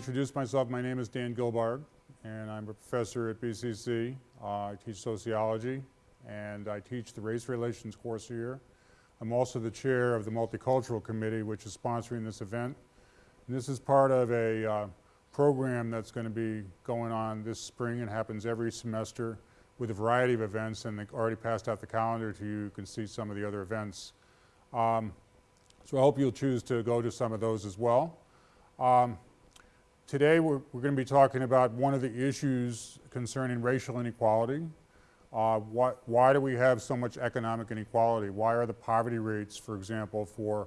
introduce myself. My name is Dan Gilbard, and I'm a professor at BCC. Uh, I teach sociology, and I teach the race relations course here. I'm also the chair of the Multicultural Committee, which is sponsoring this event. And this is part of a uh, program that's going to be going on this spring and happens every semester with a variety of events, and they already passed out the calendar to you. You can see some of the other events. Um, so I hope you'll choose to go to some of those as well. Um, today we're, we're going to be talking about one of the issues concerning racial inequality. Uh, what, why do we have so much economic inequality? Why are the poverty rates, for example, for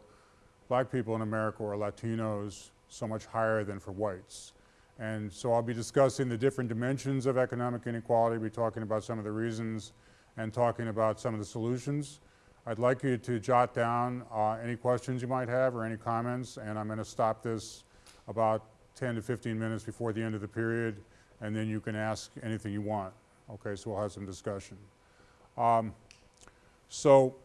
black people in America or Latinos so much higher than for whites? And so I'll be discussing the different dimensions of economic inequality, be talking about some of the reasons and talking about some of the solutions. I'd like you to jot down uh, any questions you might have or any comments, and I'm going to stop this about 10 to 15 minutes before the end of the period, and then you can ask anything you want. Okay, so we'll have some discussion. Um, so,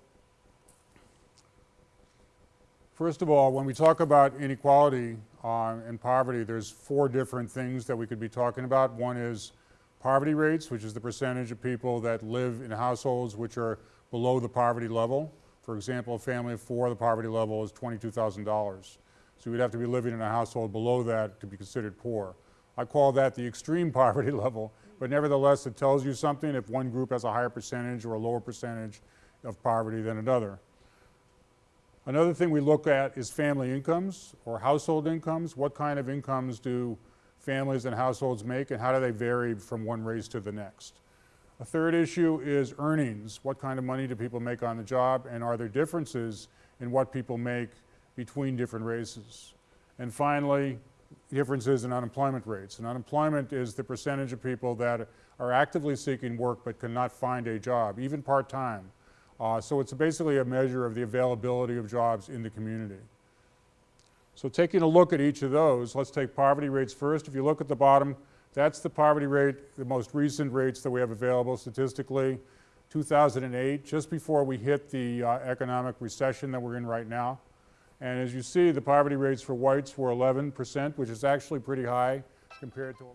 first of all, when we talk about inequality uh, and poverty, there's four different things that we could be talking about. One is poverty rates, which is the percentage of people that live in households which are below the poverty level. For example, a family of four, the poverty level is $22,000. So you'd have to be living in a household below that to be considered poor. I call that the extreme poverty level, but nevertheless it tells you something if one group has a higher percentage or a lower percentage of poverty than another. Another thing we look at is family incomes or household incomes. What kind of incomes do families and households make and how do they vary from one race to the next? A third issue is earnings. What kind of money do people make on the job and are there differences in what people make between different races. And finally, differences in unemployment rates. And unemployment is the percentage of people that are actively seeking work but cannot find a job, even part-time. Uh, so it's basically a measure of the availability of jobs in the community. So taking a look at each of those, let's take poverty rates first. If you look at the bottom, that's the poverty rate, the most recent rates that we have available statistically. 2008, just before we hit the uh, economic recession that we're in right now. And as you see, the poverty rates for whites were 11%, which is actually pretty high compared to,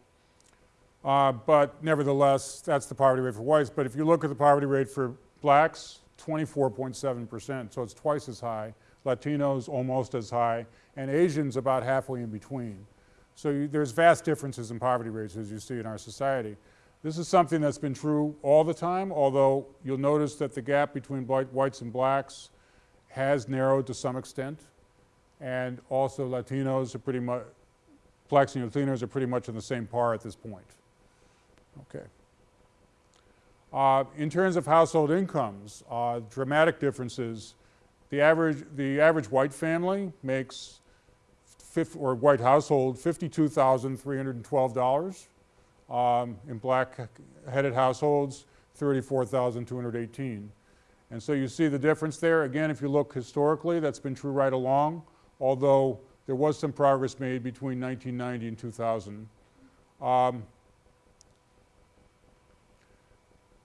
uh, but nevertheless, that's the poverty rate for whites. But if you look at the poverty rate for blacks, 24.7%, so it's twice as high. Latinos almost as high, and Asians about halfway in between. So you, there's vast differences in poverty rates as you see in our society. This is something that's been true all the time, although you'll notice that the gap between whites and blacks has narrowed to some extent and also Latinos are pretty much, blacks and Latinos are pretty much on the same par at this point. Okay. Uh, in terms of household incomes, uh, dramatic differences. The average, the average white family makes, or white household, $52,312. Um, in black-headed households, 34,218. And so you see the difference there. Again, if you look historically, that's been true right along although there was some progress made between 1990 and 2000. Um,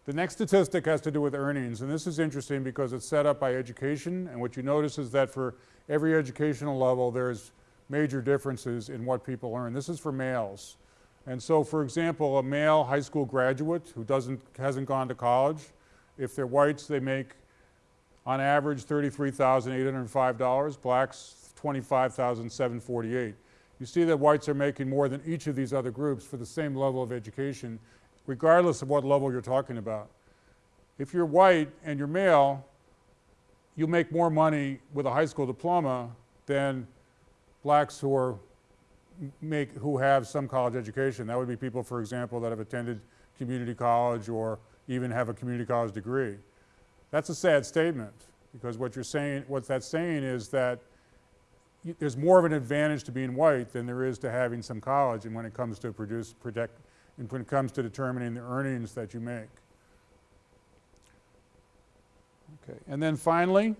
the next statistic has to do with earnings, and this is interesting because it's set up by education, and what you notice is that for every educational level, there's major differences in what people earn. This is for males. And so, for example, a male high school graduate who doesn't, hasn't gone to college, if they're whites, they make on average $33,805, blacks 25,748. You see that whites are making more than each of these other groups for the same level of education, regardless of what level you're talking about. If you're white and you're male, you make more money with a high school diploma than blacks who are make who have some college education. That would be people, for example, that have attended community college or even have a community college degree. That's a sad statement because what you're saying, what that's saying is that there's more of an advantage to being white than there is to having some college and when it comes to produce, protect, and when it comes to determining the earnings that you make. Okay, and then finally,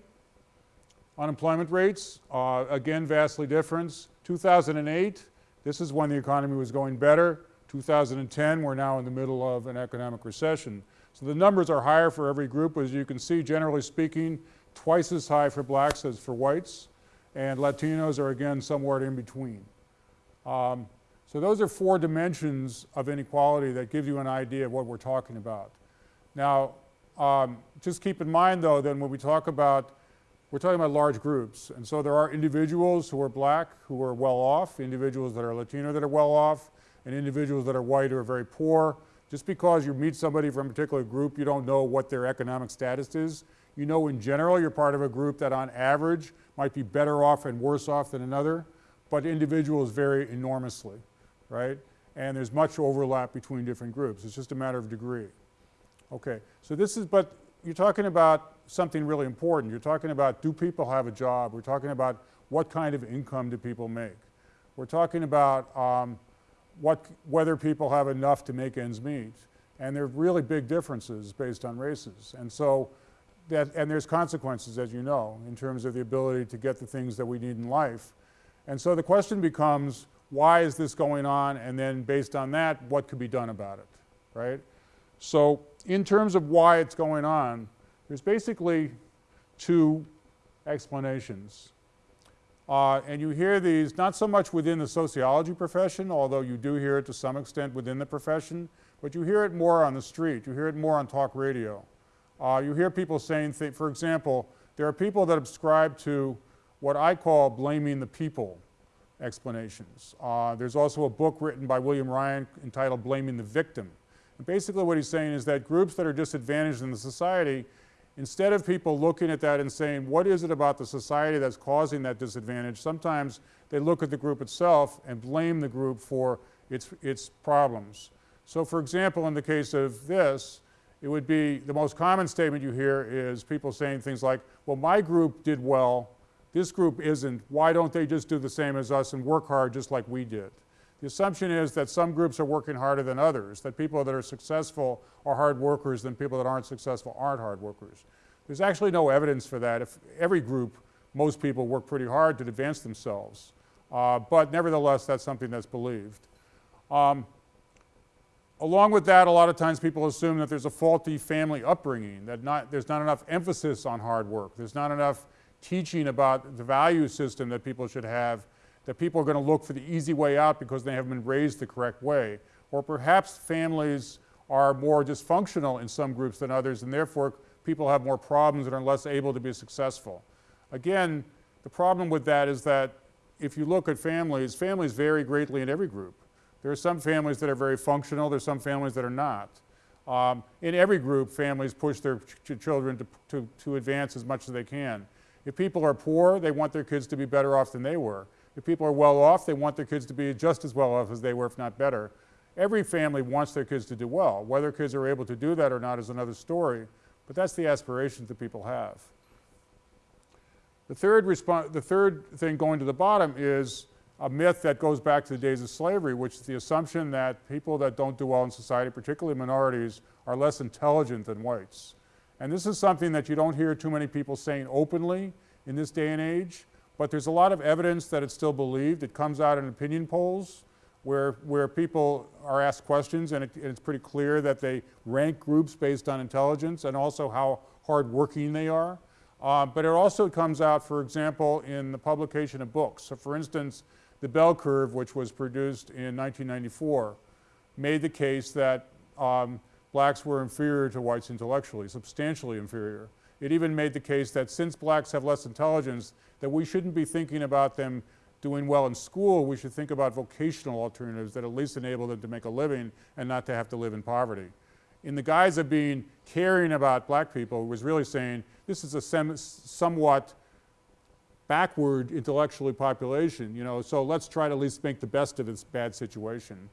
unemployment rates, uh, again vastly different. 2008, this is when the economy was going better. 2010, we're now in the middle of an economic recession. So the numbers are higher for every group. As you can see, generally speaking, twice as high for blacks as for whites and Latinos are again somewhere in between. Um, So those are four dimensions of inequality that give you an idea of what we're talking about. Now, um, just keep in mind though, then when we talk about, we're talking about large groups. And so there are individuals who are black who are well off, individuals that are Latino that are well off, and individuals that are white who are very poor. Just because you meet somebody from a particular group, you don't know what their economic status is. You know in general you're part of a group that on average might be better off and worse off than another, but individuals vary enormously right? And there's much overlap between different groups. It's just a matter of degree. Okay, so this is, but you're talking about something really important. You're talking about do people have a job? We're talking about what kind of income do people make? We're talking about um, what, whether people have enough to make ends meet. And there are really big differences based on races. And so, that, and there's consequences, as you know, in terms of the ability to get the things that we need in life. And so the question becomes, why is this going on, and then based on that, what could be done about it, right? So in terms of why it's going on, there's basically two explanations. Uh, and you hear these not so much within the sociology profession, although you do hear it to some extent within the profession, but you hear it more on the street. You hear it more on talk radio. Uh, you hear people saying, for example, there are people that subscribe to what I call blaming the people explanations. Uh, there's also a book written by William Ryan entitled Blaming the Victim. And basically what he's saying is that groups that are disadvantaged in the society, instead of people looking at that and saying, what is it about the society that's causing that disadvantage, sometimes they look at the group itself and blame the group for its, its problems. So for example, in the case of this, it would be, the most common statement you hear is people saying things like, well, my group did well, this group isn't. Why don't they just do the same as us and work hard just like we did? The assumption is that some groups are working harder than others, that people that are successful are hard workers than people that aren't successful aren't hard workers. There's actually no evidence for that. If every group, most people work pretty hard to advance themselves. Uh, but nevertheless, that's something that's believed. Um, along with that, a lot of times people assume that there's a faulty family upbringing, that not, there's not enough emphasis on hard work. There's not enough teaching about the value system that people should have, that people are going to look for the easy way out because they haven't been raised the correct way. Or perhaps families are more dysfunctional in some groups than others and therefore people have more problems and are less able to be successful. Again, the problem with that is that if you look at families, families vary greatly in every group. There are some families that are very functional, there are some families that are not. Um, in every group, families push their ch children to, to, to advance as much as they can. If people are poor, they want their kids to be better off than they were. If people are well off, they want their kids to be just as well off as they were, if not better. Every family wants their kids to do well. Whether kids are able to do that or not is another story, but that's the aspirations that people have. The third, the third thing going to the bottom is a myth that goes back to the days of slavery, which is the assumption that people that don't do well in society, particularly minorities, are less intelligent than whites. And this is something that you don't hear too many people saying openly in this day and age, but there's a lot of evidence that it's still believed. It comes out in opinion polls where, where people are asked questions and, it, and it's pretty clear that they rank groups based on intelligence and also how hardworking they are. Uh, but it also comes out, for example, in the publication of books. So for instance, the Bell Curve, which was produced in 1994, made the case that um, blacks were inferior to whites intellectually, substantially inferior. It even made the case that since blacks have less intelligence, that we shouldn't be thinking about them doing well in school, we should think about vocational alternatives that at least enable them to make a living and not to have to live in poverty. In the guise of being caring about black people, was really saying this is a somewhat backward intellectually population, you know, so let's try to at least make the best of this bad situation.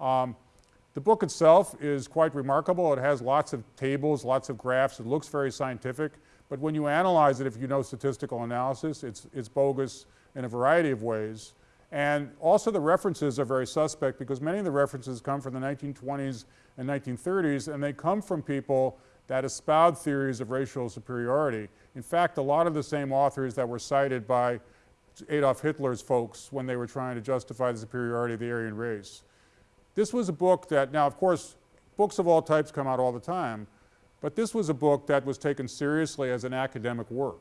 Um, the book itself is quite remarkable. It has lots of tables, lots of graphs. It looks very scientific. But when you analyze it, if you know statistical analysis, it's, it's bogus in a variety of ways. And also the references are very suspect because many of the references come from the 1920s and 1930s and they come from people that espoused theories of racial superiority. In fact, a lot of the same authors that were cited by Adolf Hitler's folks when they were trying to justify the superiority of the Aryan race. This was a book that, now of course, books of all types come out all the time, but this was a book that was taken seriously as an academic work.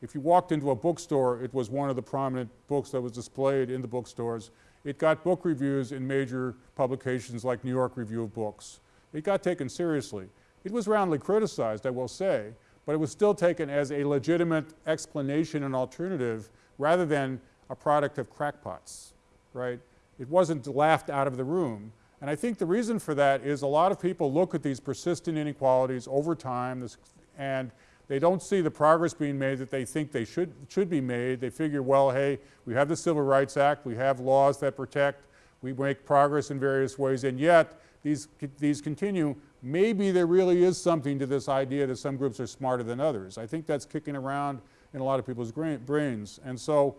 If you walked into a bookstore, it was one of the prominent books that was displayed in the bookstores. It got book reviews in major publications like New York Review of Books. It got taken seriously. It was roundly criticized, I will say, but it was still taken as a legitimate explanation and alternative rather than a product of crackpots, right? It wasn't laughed out of the room. And I think the reason for that is a lot of people look at these persistent inequalities over time this, and they don't see the progress being made that they think they should, should be made. They figure, well, hey, we have the Civil Rights Act, we have laws that protect, we make progress in various ways, and yet these, these continue. Maybe there really is something to this idea that some groups are smarter than others. I think that's kicking around in a lot of people's brains. And so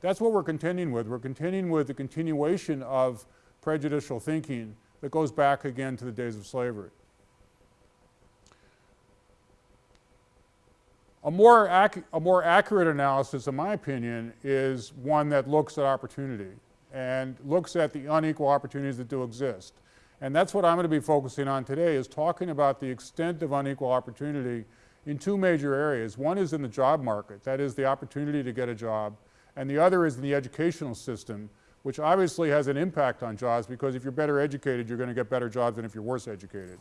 that's what we're contending with. We're contending with the continuation of prejudicial thinking that goes back again to the days of slavery. A more, a more accurate analysis, in my opinion, is one that looks at opportunity and looks at the unequal opportunities that do exist. And that's what I'm going to be focusing on today is talking about the extent of unequal opportunity in two major areas. One is in the job market, that is the opportunity to get a job, and the other is in the educational system, which obviously has an impact on jobs because if you're better educated, you're going to get better jobs than if you're worse educated.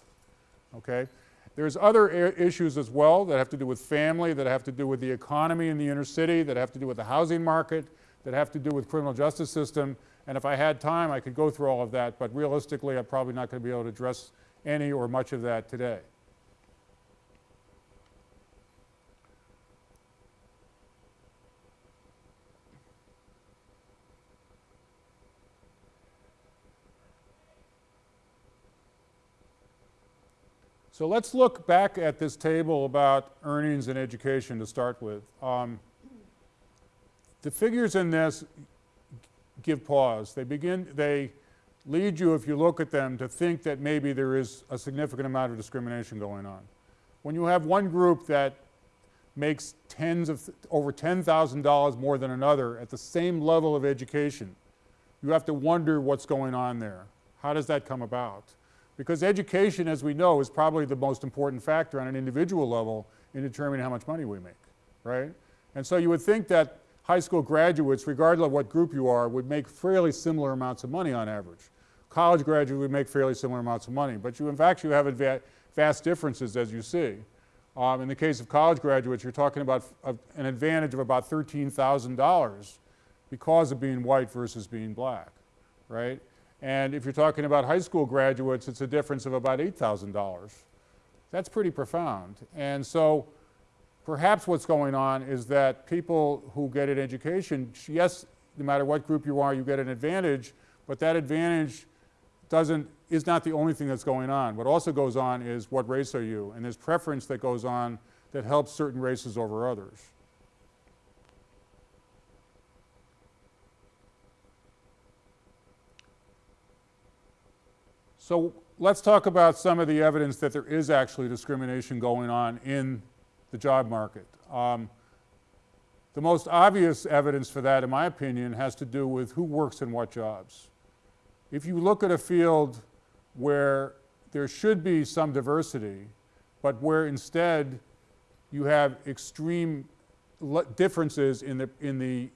Okay? There's other issues as well that have to do with family, that have to do with the economy in the inner city, that have to do with the housing market, that have to do with criminal justice system. And if I had time, I could go through all of that, but realistically, I'm probably not going to be able to address any or much of that today. So let's look back at this table about earnings and education to start with. Um, the figures in this give pause. They begin, they lead you, if you look at them, to think that maybe there is a significant amount of discrimination going on. When you have one group that makes tens of, over $10,000 more than another at the same level of education, you have to wonder what's going on there. How does that come about? Because education, as we know, is probably the most important factor on an individual level in determining how much money we make, right? And so you would think that high school graduates, regardless of what group you are, would make fairly similar amounts of money on average. College graduates would make fairly similar amounts of money, but you in fact you have vast differences as you see. Um, in the case of college graduates, you're talking about an advantage of about $13,000 because of being white versus being black, right? And if you're talking about high school graduates, it's a difference of about $8,000. That's pretty profound. And so perhaps what's going on is that people who get an education, yes, no matter what group you are, you get an advantage, but that advantage doesn't, is not the only thing that's going on. What also goes on is what race are you? And there's preference that goes on that helps certain races over others. So let's talk about some of the evidence that there is actually discrimination going on in the job market. Um, the most obvious evidence for that, in my opinion, has to do with who works in what jobs. If you look at a field where there should be some diversity, but where instead you have extreme differences in the, in the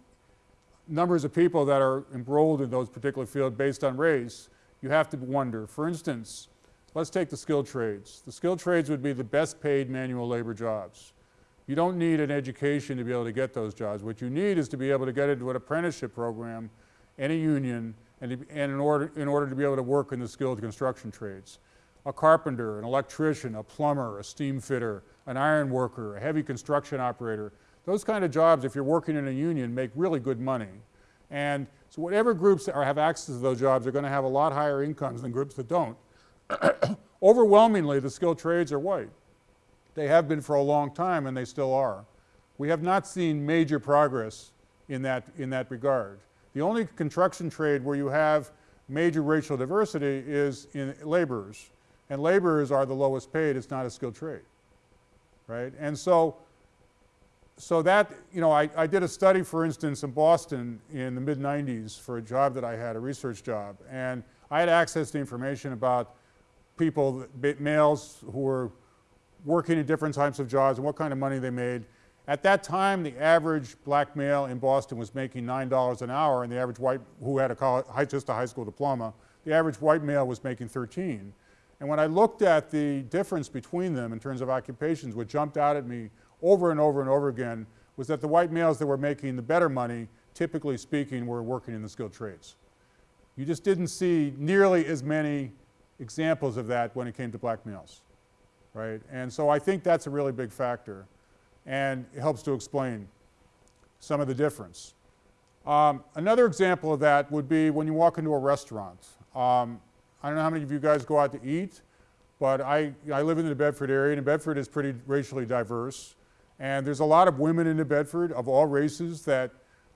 numbers of people that are enrolled in those particular fields based on race, you have to wonder. For instance, let's take the skilled trades. The skilled trades would be the best paid manual labor jobs. You don't need an education to be able to get those jobs. What you need is to be able to get into an apprenticeship program and a union and, and in, order, in order to be able to work in the skilled construction trades. A carpenter, an electrician, a plumber, a steam fitter, an iron worker, a heavy construction operator, those kind of jobs, if you're working in a union, make really good money. And so whatever groups are, have access to those jobs are going to have a lot higher incomes than groups that don't. Overwhelmingly, the skilled trades are white. They have been for a long time and they still are. We have not seen major progress in that, in that regard. The only construction trade where you have major racial diversity is in laborers. And laborers are the lowest paid, it's not a skilled trade, right? And so so that, you know, I, I did a study, for instance, in Boston in the mid-90s for a job that I had, a research job. And I had access to information about people, males who were working in different types of jobs and what kind of money they made. At that time, the average black male in Boston was making $9 an hour, and the average white, who had a college, just a high school diploma, the average white male was making 13. And when I looked at the difference between them in terms of occupations, what jumped out at me over and over and over again was that the white males that were making the better money, typically speaking, were working in the skilled trades. You just didn't see nearly as many examples of that when it came to black males, right? And so I think that's a really big factor and it helps to explain some of the difference. Um, another example of that would be when you walk into a restaurant. Um, I don't know how many of you guys go out to eat, but I, I live in the Bedford area and Bedford is pretty racially diverse. And there's a lot of women in New Bedford of all races that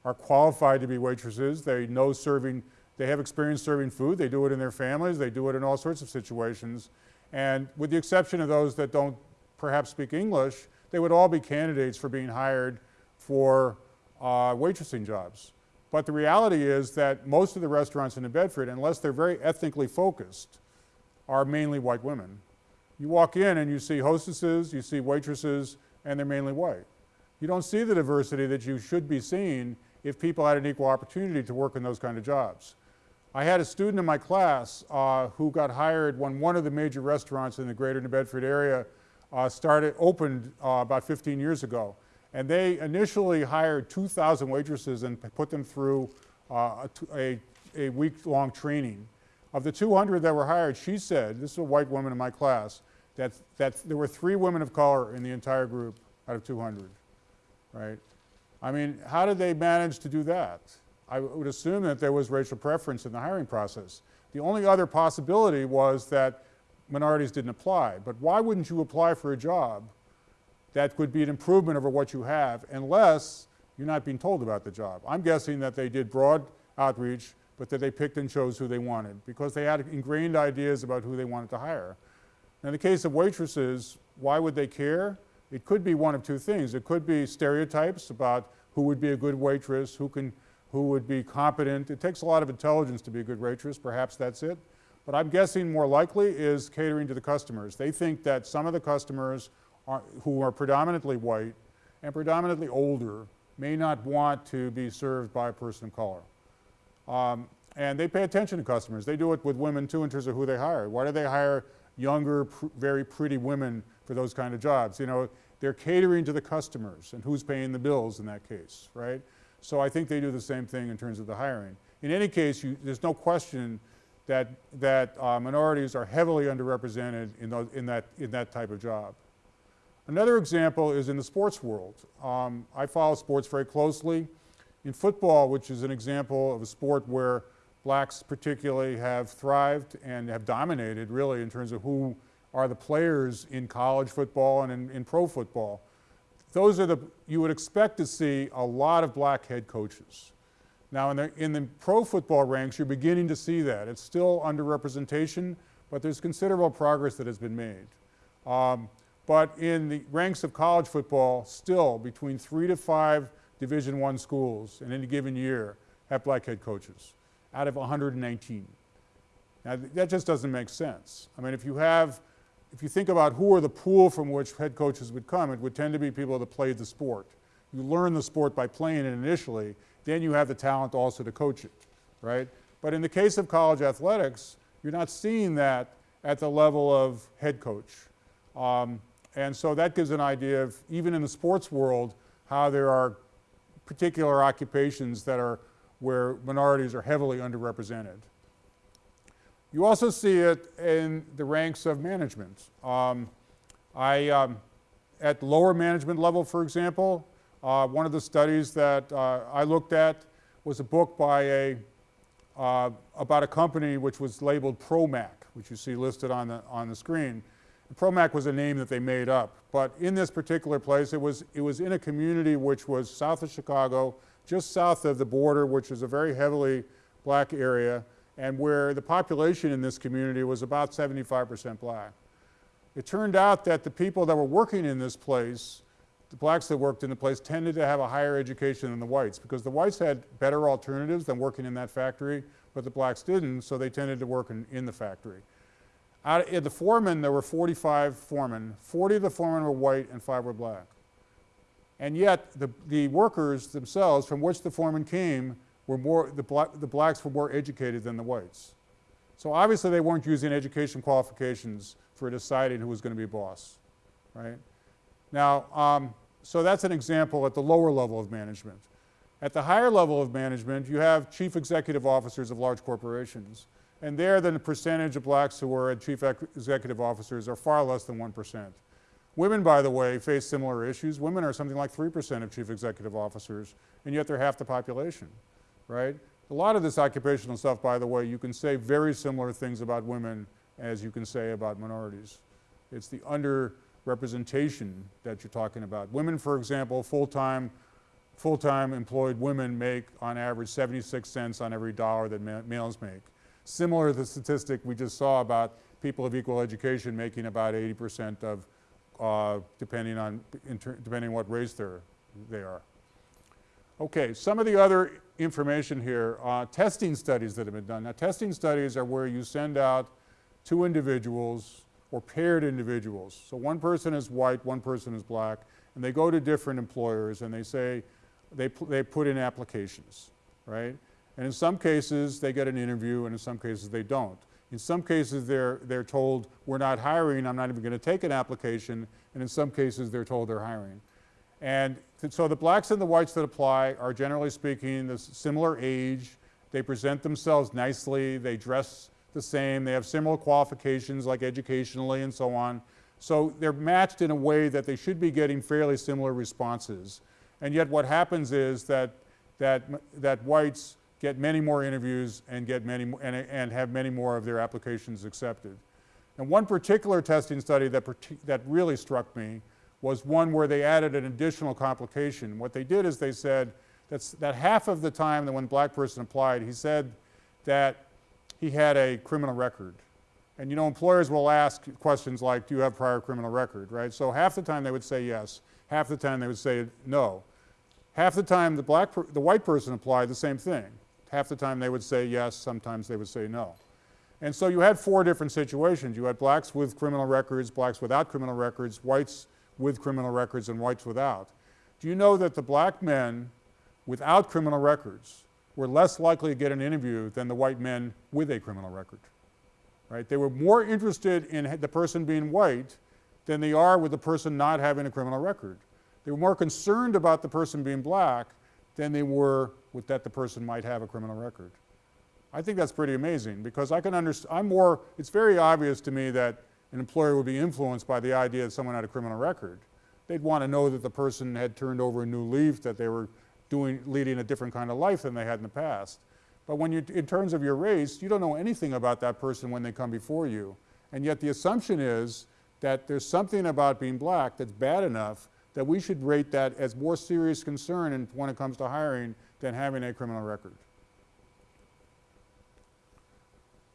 are qualified to be waitresses. They know serving they have experience serving food. They do it in their families. They do it in all sorts of situations. And with the exception of those that don't perhaps speak English, they would all be candidates for being hired for uh, waitressing jobs. But the reality is that most of the restaurants in New Bedford, unless they're very ethnically focused, are mainly white women. You walk in and you see hostesses, you see waitresses, and they're mainly white. You don't see the diversity that you should be seeing if people had an equal opportunity to work in those kind of jobs. I had a student in my class uh, who got hired when one of the major restaurants in the greater New Bedford area uh, started, opened uh, about 15 years ago. And they initially hired 2,000 waitresses and put them through uh, a, a week-long training. Of the 200 that were hired, she said, this is a white woman in my class, that, that there were three women of color in the entire group out of 200, right? I mean, how did they manage to do that? I would assume that there was racial preference in the hiring process. The only other possibility was that minorities didn't apply. But why wouldn't you apply for a job that could be an improvement over what you have unless you're not being told about the job? I'm guessing that they did broad outreach, but that they picked and chose who they wanted because they had ingrained ideas about who they wanted to hire. In the case of waitresses, why would they care? It could be one of two things. It could be stereotypes about who would be a good waitress, who can who would be competent. It takes a lot of intelligence to be a good waitress, perhaps that's it. But I'm guessing more likely is catering to the customers. They think that some of the customers are, who are predominantly white and predominantly older may not want to be served by a person of color. Um, and they pay attention to customers. They do it with women too in terms of who they hire. Why do they hire younger, pr very pretty women for those kind of jobs? You know, they're catering to the customers and who's paying the bills in that case, right? So I think they do the same thing in terms of the hiring. In any case, you, there's no question that, that uh, minorities are heavily underrepresented in, those, in, that, in that type of job. Another example is in the sports world. Um, I follow sports very closely. In football, which is an example of a sport where blacks particularly have thrived and have dominated really in terms of who are the players in college football and in, in pro football those are the, you would expect to see a lot of black head coaches. Now in the, in the pro football ranks, you're beginning to see that. It's still underrepresentation, but there's considerable progress that has been made. Um, but in the ranks of college football, still between three to five Division One schools in any given year have black head coaches out of 119. Now that just doesn't make sense. I mean, if you have if you think about who are the pool from which head coaches would come, it would tend to be people that played the sport. You learn the sport by playing it initially, then you have the talent also to coach it, right? But in the case of college athletics, you're not seeing that at the level of head coach. Um, and so that gives an idea of, even in the sports world, how there are particular occupations that are where minorities are heavily underrepresented. You also see it in the ranks of management. Um, I, um, at lower management level, for example, uh, one of the studies that uh, I looked at was a book by a, uh, about a company which was labeled Promac, which you see listed on the, on the screen. Promac was a name that they made up, but in this particular place, it was, it was in a community which was south of Chicago, just south of the border, which is a very heavily black area, and where the population in this community was about 75% black. It turned out that the people that were working in this place, the blacks that worked in the place, tended to have a higher education than the whites because the whites had better alternatives than working in that factory, but the blacks didn't, so they tended to work in, in the factory. Out of the foremen, there were 45 foremen. 40 of the foremen were white and five were black. And yet, the, the workers themselves from which the foremen came were more, the, bla the blacks were more educated than the whites. So obviously they weren't using education qualifications for deciding who was going to be boss, right? Now, um, so that's an example at the lower level of management. At the higher level of management, you have chief executive officers of large corporations. And there, the percentage of blacks who are chief executive officers are far less than 1%. Women, by the way, face similar issues. Women are something like 3% of chief executive officers, and yet they're half the population, right? A lot of this occupational stuff, by the way, you can say very similar things about women as you can say about minorities. It's the underrepresentation that you're talking about. Women, for example, full-time full-time employed women make on average 76 cents on every dollar that ma males make. Similar to the statistic we just saw about people of equal education making about 80% of uh, depending on depending on what race they're, they are. Okay, some of the other information here, uh, testing studies that have been done. Now testing studies are where you send out two individuals or paired individuals. So one person is white, one person is black, and they go to different employers and they say, they, they put in applications, right? And in some cases they get an interview and in some cases they don't. In some cases, they're, they're told, we're not hiring, I'm not even going to take an application, and in some cases, they're told they're hiring. And so the blacks and the whites that apply are generally speaking the similar age, they present themselves nicely, they dress the same, they have similar qualifications like educationally and so on. So they're matched in a way that they should be getting fairly similar responses. And yet what happens is that, that, that whites get many more interviews and, get many, and, and have many more of their applications accepted. And one particular testing study that, that really struck me was one where they added an additional complication. What they did is they said that's, that half of the time that when black person applied, he said that he had a criminal record. And you know, employers will ask questions like, do you have prior criminal record, right? So half the time they would say yes, half the time they would say no. Half the time the black, the white person applied the same thing. Half the time they would say yes, sometimes they would say no. And so you had four different situations. You had blacks with criminal records, blacks without criminal records, whites with criminal records, and whites without. Do you know that the black men without criminal records were less likely to get an interview than the white men with a criminal record? Right? They were more interested in the person being white than they are with the person not having a criminal record. They were more concerned about the person being black than they were with that the person might have a criminal record. I think that's pretty amazing because I can understand, I'm more, it's very obvious to me that an employer would be influenced by the idea that someone had a criminal record. They'd want to know that the person had turned over a new leaf, that they were doing, leading a different kind of life than they had in the past. But when you, in terms of your race, you don't know anything about that person when they come before you. And yet the assumption is that there's something about being black that's bad enough that we should rate that as more serious concern when it comes to hiring than having a criminal record.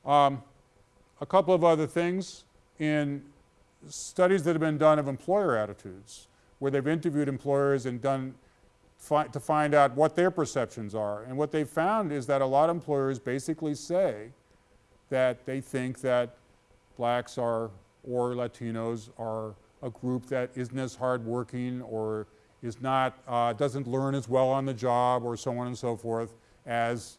Um, a couple of other things in studies that have been done of employer attitudes, where they've interviewed employers and done fi to find out what their perceptions are. And what they've found is that a lot of employers basically say that they think that blacks are or Latinos are a group that isn't as hardworking or is not, uh, doesn't learn as well on the job or so on and so forth as,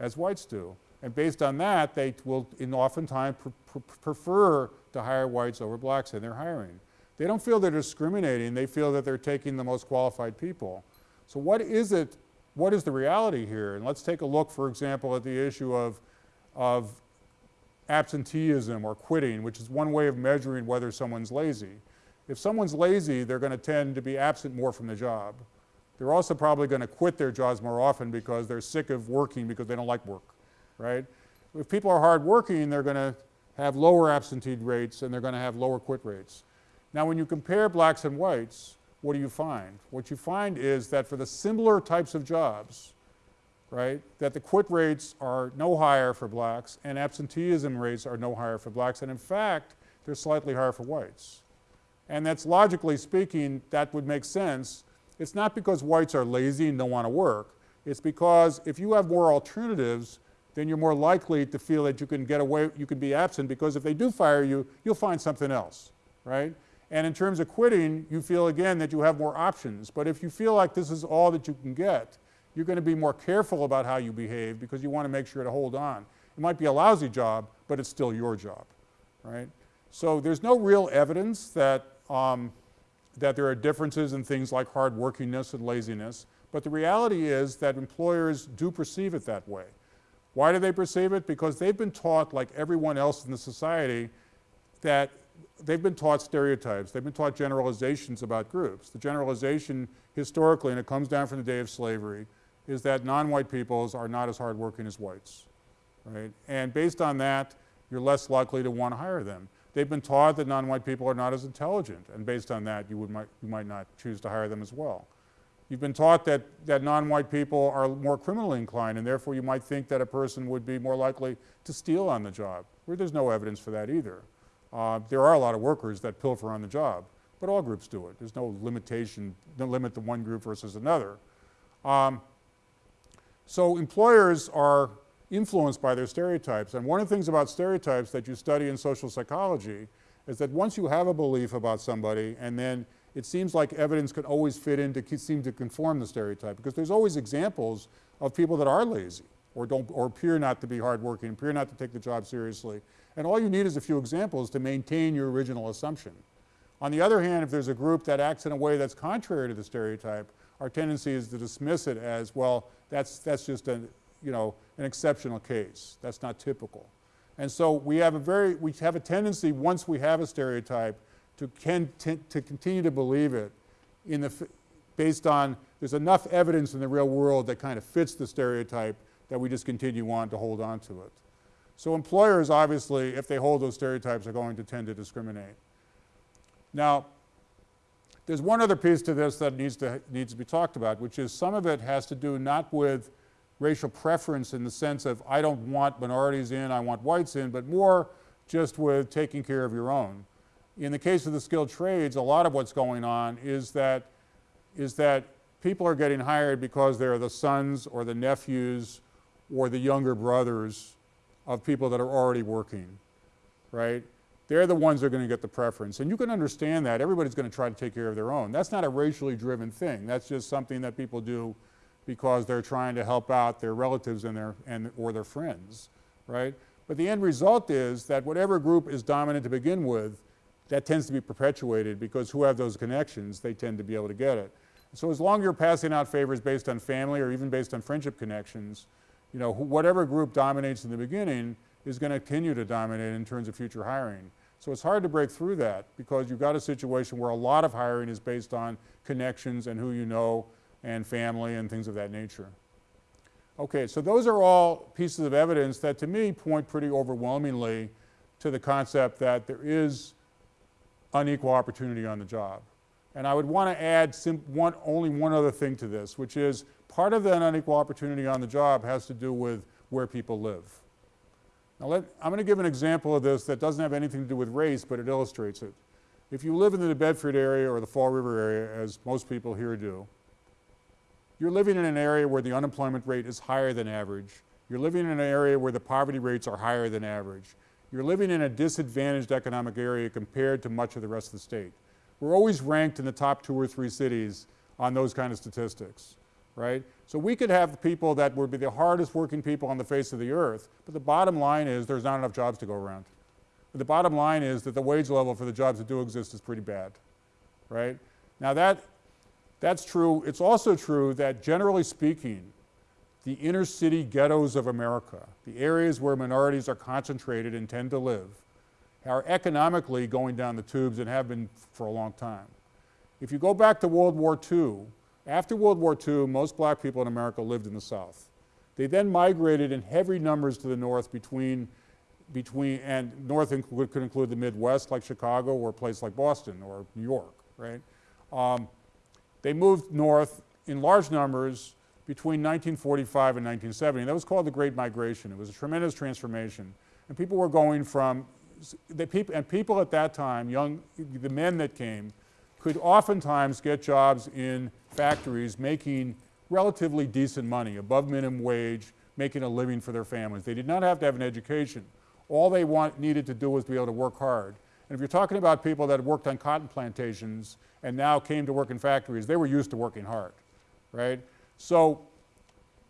as whites do. And based on that, they will in oftentimes pr pr prefer to hire whites over blacks in their hiring. They don't feel they're discriminating, they feel that they're taking the most qualified people. So what is it, what is the reality here? And let's take a look, for example, at the issue of, of absenteeism or quitting, which is one way of measuring whether someone's lazy. If someone's lazy, they're going to tend to be absent more from the job. They're also probably going to quit their jobs more often because they're sick of working because they don't like work, right? If people are hardworking, they're going to have lower absentee rates and they're going to have lower quit rates. Now when you compare blacks and whites, what do you find? What you find is that for the similar types of jobs, right, that the quit rates are no higher for blacks and absenteeism rates are no higher for blacks and in fact they're slightly higher for whites. And that's logically speaking, that would make sense. It's not because whites are lazy and don't want to work. It's because if you have more alternatives, then you're more likely to feel that you can get away, you can be absent because if they do fire you, you'll find something else, right? And in terms of quitting, you feel again that you have more options. But if you feel like this is all that you can get, you're going to be more careful about how you behave because you want to make sure to hold on. It might be a lousy job, but it's still your job, right? So there's no real evidence that, um, that there are differences in things like hard workingness and laziness. But the reality is that employers do perceive it that way. Why do they perceive it? Because they've been taught, like everyone else in the society, that they've been taught stereotypes. They've been taught generalizations about groups. The generalization historically, and it comes down from the day of slavery, is that non-white peoples are not as hardworking as whites, right? And based on that, you're less likely to want to hire them. They've been taught that non-white people are not as intelligent, and based on that, you, would, might, you might not choose to hire them as well. You've been taught that, that non-white people are more criminally inclined and therefore you might think that a person would be more likely to steal on the job, where there's no evidence for that either. Uh, there are a lot of workers that pilfer on the job, but all groups do it. There's no limitation, no limit to one group versus another. Um, so employers are influenced by their stereotypes and one of the things about stereotypes that you study in social psychology is that once you have a belief about somebody and then it seems like evidence could always fit in to seem to conform the stereotype because there's always examples of people that are lazy or don't or appear not to be hardworking, appear not to take the job seriously. And all you need is a few examples to maintain your original assumption. On the other hand, if there's a group that acts in a way that's contrary to the stereotype, our tendency is to dismiss it as, well, that's, that's just a, you know, an exceptional case. That's not typical. And so we have a very, we have a tendency once we have a stereotype to, can, to continue to believe it in the, based on there's enough evidence in the real world that kind of fits the stereotype that we just continue on to hold on to it. So employers obviously, if they hold those stereotypes, are going to tend to discriminate. Now, there's one other piece to this that needs to, needs to be talked about, which is some of it has to do not with racial preference in the sense of I don't want minorities in, I want whites in, but more just with taking care of your own in the case of the skilled trades, a lot of what's going on is that, is that people are getting hired because they're the sons or the nephews or the younger brothers of people that are already working, right? They're the ones that are going to get the preference. And you can understand that. Everybody's going to try to take care of their own. That's not a racially driven thing. That's just something that people do because they're trying to help out their relatives and their, and, or their friends, right? But the end result is that whatever group is dominant to begin with, that tends to be perpetuated because who have those connections, they tend to be able to get it. So as long as you're passing out favors based on family or even based on friendship connections, you know, whatever group dominates in the beginning is going to continue to dominate in terms of future hiring. So it's hard to break through that because you've got a situation where a lot of hiring is based on connections and who you know and family and things of that nature. Okay, so those are all pieces of evidence that to me point pretty overwhelmingly to the concept that there is unequal opportunity on the job. And I would want to add one, only one other thing to this, which is part of that unequal opportunity on the job has to do with where people live. Now let, I'm going to give an example of this that doesn't have anything to do with race, but it illustrates it. If you live in the Bedford area or the Fall River area, as most people here do, you're living in an area where the unemployment rate is higher than average. You're living in an area where the poverty rates are higher than average you're living in a disadvantaged economic area compared to much of the rest of the state. We're always ranked in the top two or three cities on those kind of statistics, right? So we could have people that would be the hardest working people on the face of the earth, but the bottom line is there's not enough jobs to go around. But the bottom line is that the wage level for the jobs that do exist is pretty bad, right? Now that, that's true. It's also true that generally speaking, the inner city ghettos of America, the areas where minorities are concentrated and tend to live, are economically going down the tubes and have been for a long time. If you go back to World War II, after World War II, most black people in America lived in the South. They then migrated in heavy numbers to the North between, between and North could include the Midwest like Chicago or a place like Boston or New York, right? Um, they moved north in large numbers between 1945 and 1970. That was called the Great Migration. It was a tremendous transformation. And people were going from, people, and people at that time, young, the men that came, could oftentimes get jobs in factories making relatively decent money, above minimum wage, making a living for their families. They did not have to have an education. All they want, needed to do was be able to work hard. And if you're talking about people that worked on cotton plantations and now came to work in factories, they were used to working hard, right? So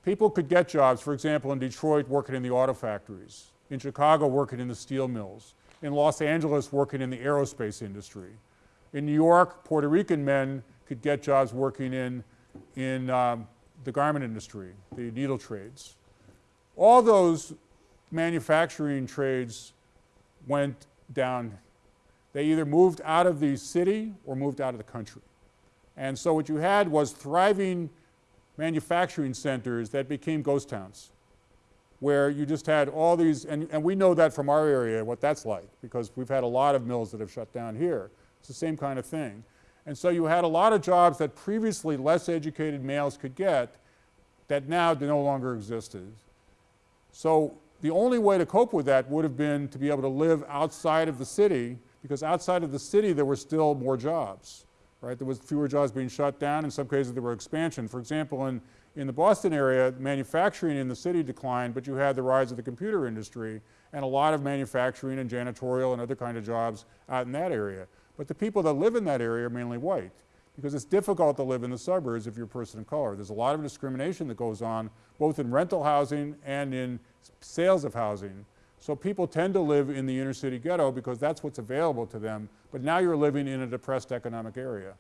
people could get jobs, for example, in Detroit working in the auto factories, in Chicago working in the steel mills, in Los Angeles working in the aerospace industry. In New York, Puerto Rican men could get jobs working in, in um, the garment industry, the needle trades. All those manufacturing trades went down. They either moved out of the city or moved out of the country. And so what you had was thriving manufacturing centers that became ghost towns where you just had all these, and, and we know that from our area, what that's like, because we've had a lot of mills that have shut down here. It's the same kind of thing. And so you had a lot of jobs that previously less educated males could get that now no longer existed. So the only way to cope with that would have been to be able to live outside of the city, because outside of the city there were still more jobs, right? There was fewer jobs being shut down. In some cases there were expansion. For example, in in the Boston area, manufacturing in the city declined, but you had the rise of the computer industry and a lot of manufacturing and janitorial and other kind of jobs out in that area. But the people that live in that area are mainly white because it's difficult to live in the suburbs if you're a person of color. There's a lot of discrimination that goes on both in rental housing and in sales of housing. So people tend to live in the inner city ghetto because that's what's available to them, but now you're living in a depressed economic area,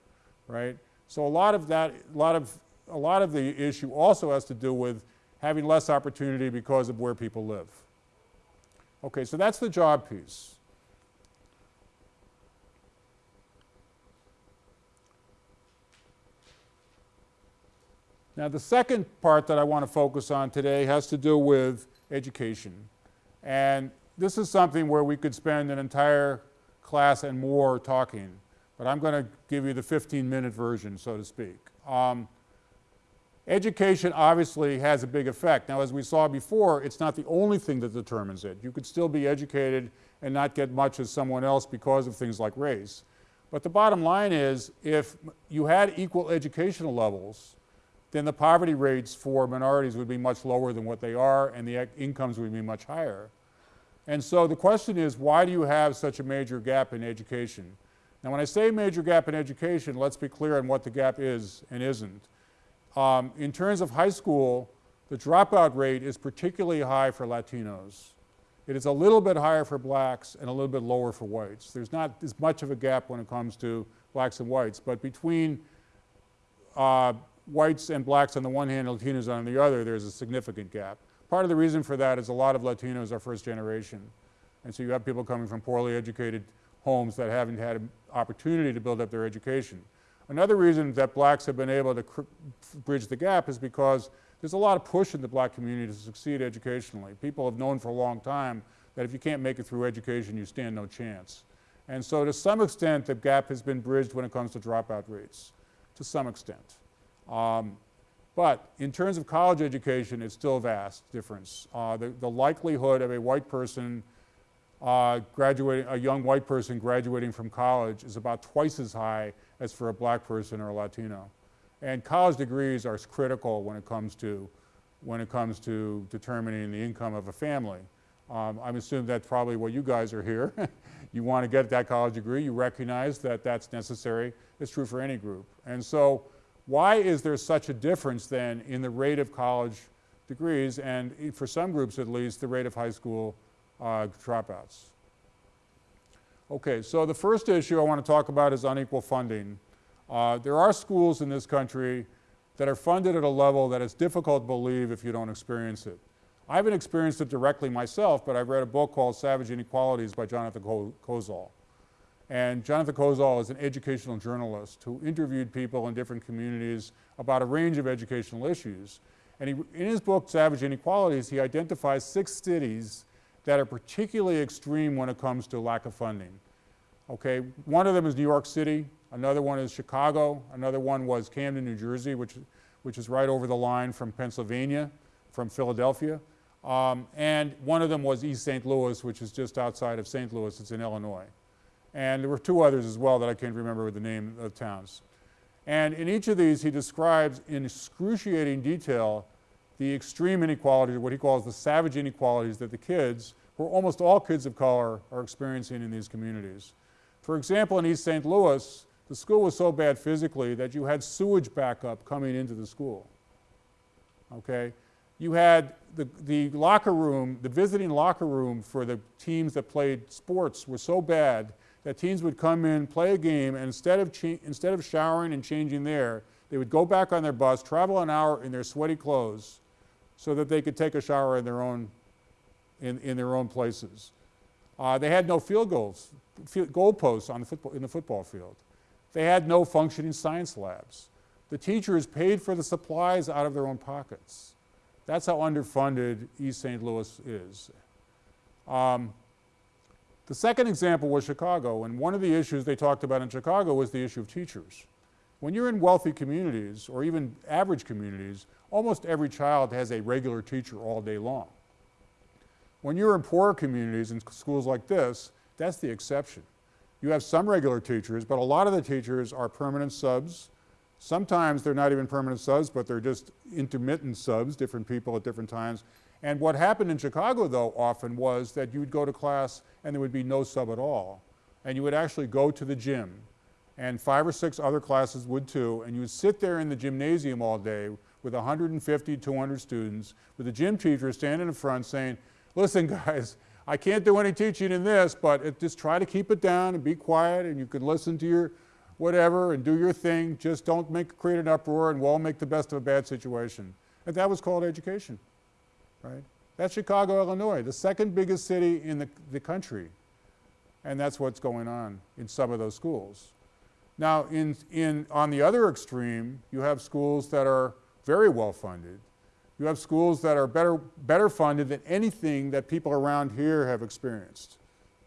right? So a lot of that, a lot of a lot of the issue also has to do with having less opportunity because of where people live. Okay, so that's the job piece. Now the second part that I want to focus on today has to do with education. And this is something where we could spend an entire class and more talking, but I'm going to give you the 15 minute version, so to speak. Um, Education obviously has a big effect. Now as we saw before, it's not the only thing that determines it. You could still be educated and not get much as someone else because of things like race. But the bottom line is if you had equal educational levels, then the poverty rates for minorities would be much lower than what they are and the incomes would be much higher. And so the question is why do you have such a major gap in education? Now when I say major gap in education, let's be clear on what the gap is and isn't. Um, in terms of high school, the dropout rate is particularly high for Latinos. It is a little bit higher for blacks and a little bit lower for whites. There's not as much of a gap when it comes to blacks and whites, but between uh, whites and blacks on the one hand and Latinos on the other, there's a significant gap. Part of the reason for that is a lot of Latinos are first generation. And so you have people coming from poorly educated homes that haven't had an opportunity to build up their education. Another reason that blacks have been able to bridge the gap is because there's a lot of push in the black community to succeed educationally. People have known for a long time that if you can't make it through education, you stand no chance. And so to some extent, the gap has been bridged when it comes to dropout rates, to some extent. Um, but in terms of college education, it's still a vast difference. Uh, the, the, likelihood of a white person uh, graduating, a young white person graduating from college is about twice as high as for a black person or a Latino. And college degrees are critical when it comes to, when it comes to determining the income of a family. Um, I'm assuming that's probably what you guys are here. you want to get that college degree, you recognize that that's necessary. It's true for any group. And so why is there such a difference then in the rate of college degrees and for some groups at least the rate of high school uh, dropouts? Okay, so the first issue I want to talk about is unequal funding. Uh, there are schools in this country that are funded at a level that is difficult to believe if you don't experience it. I haven't experienced it directly myself, but I've read a book called Savage Inequalities by Jonathan Kozol. And Jonathan Kozol is an educational journalist who interviewed people in different communities about a range of educational issues. And he, in his book, Savage Inequalities, he identifies six cities that are particularly extreme when it comes to lack of funding. Okay, one of them is New York City, another one is Chicago, another one was Camden, New Jersey, which, which is right over the line from Pennsylvania, from Philadelphia. Um, and one of them was East St. Louis, which is just outside of St. Louis, it's in Illinois. And there were two others as well that I can't remember with the name of towns. And in each of these, he describes in excruciating detail the extreme inequalities, what he calls the savage inequalities that the kids, who are almost all kids of color, are experiencing in these communities. For example, in East St. Louis, the school was so bad physically that you had sewage backup coming into the school. Okay? You had the, the locker room, the visiting locker room for the teams that played sports was so bad that teens would come in, play a game, and instead of, instead of showering and changing there, they would go back on their bus, travel an hour in their sweaty clothes so that they could take a shower in their own, in, in their own places. Uh, they had no field goals, field, goal posts on the football, in the football field. They had no functioning science labs. The teachers paid for the supplies out of their own pockets. That's how underfunded East St. Louis is. Um, the second example was Chicago, and one of the issues they talked about in Chicago was the issue of teachers. When you're in wealthy communities, or even average communities, almost every child has a regular teacher all day long. When you're in poorer communities in schools like this, that's the exception. You have some regular teachers, but a lot of the teachers are permanent subs. Sometimes they're not even permanent subs, but they're just intermittent subs, different people at different times. And what happened in Chicago, though, often was that you would go to class and there would be no sub at all. And you would actually go to the gym, and five or six other classes would too, and you would sit there in the gymnasium all day with 150, 200 students, with the gym teacher standing in front saying, listen guys, I can't do any teaching in this, but it, just try to keep it down and be quiet and you can listen to your whatever and do your thing. Just don't make, create an uproar and we'll make the best of a bad situation. And that was called education, right? That's Chicago, Illinois, the second biggest city in the, the country. And that's what's going on in some of those schools. Now, in, in, on the other extreme, you have schools that are very well funded you have schools that are better, better funded than anything that people around here have experienced,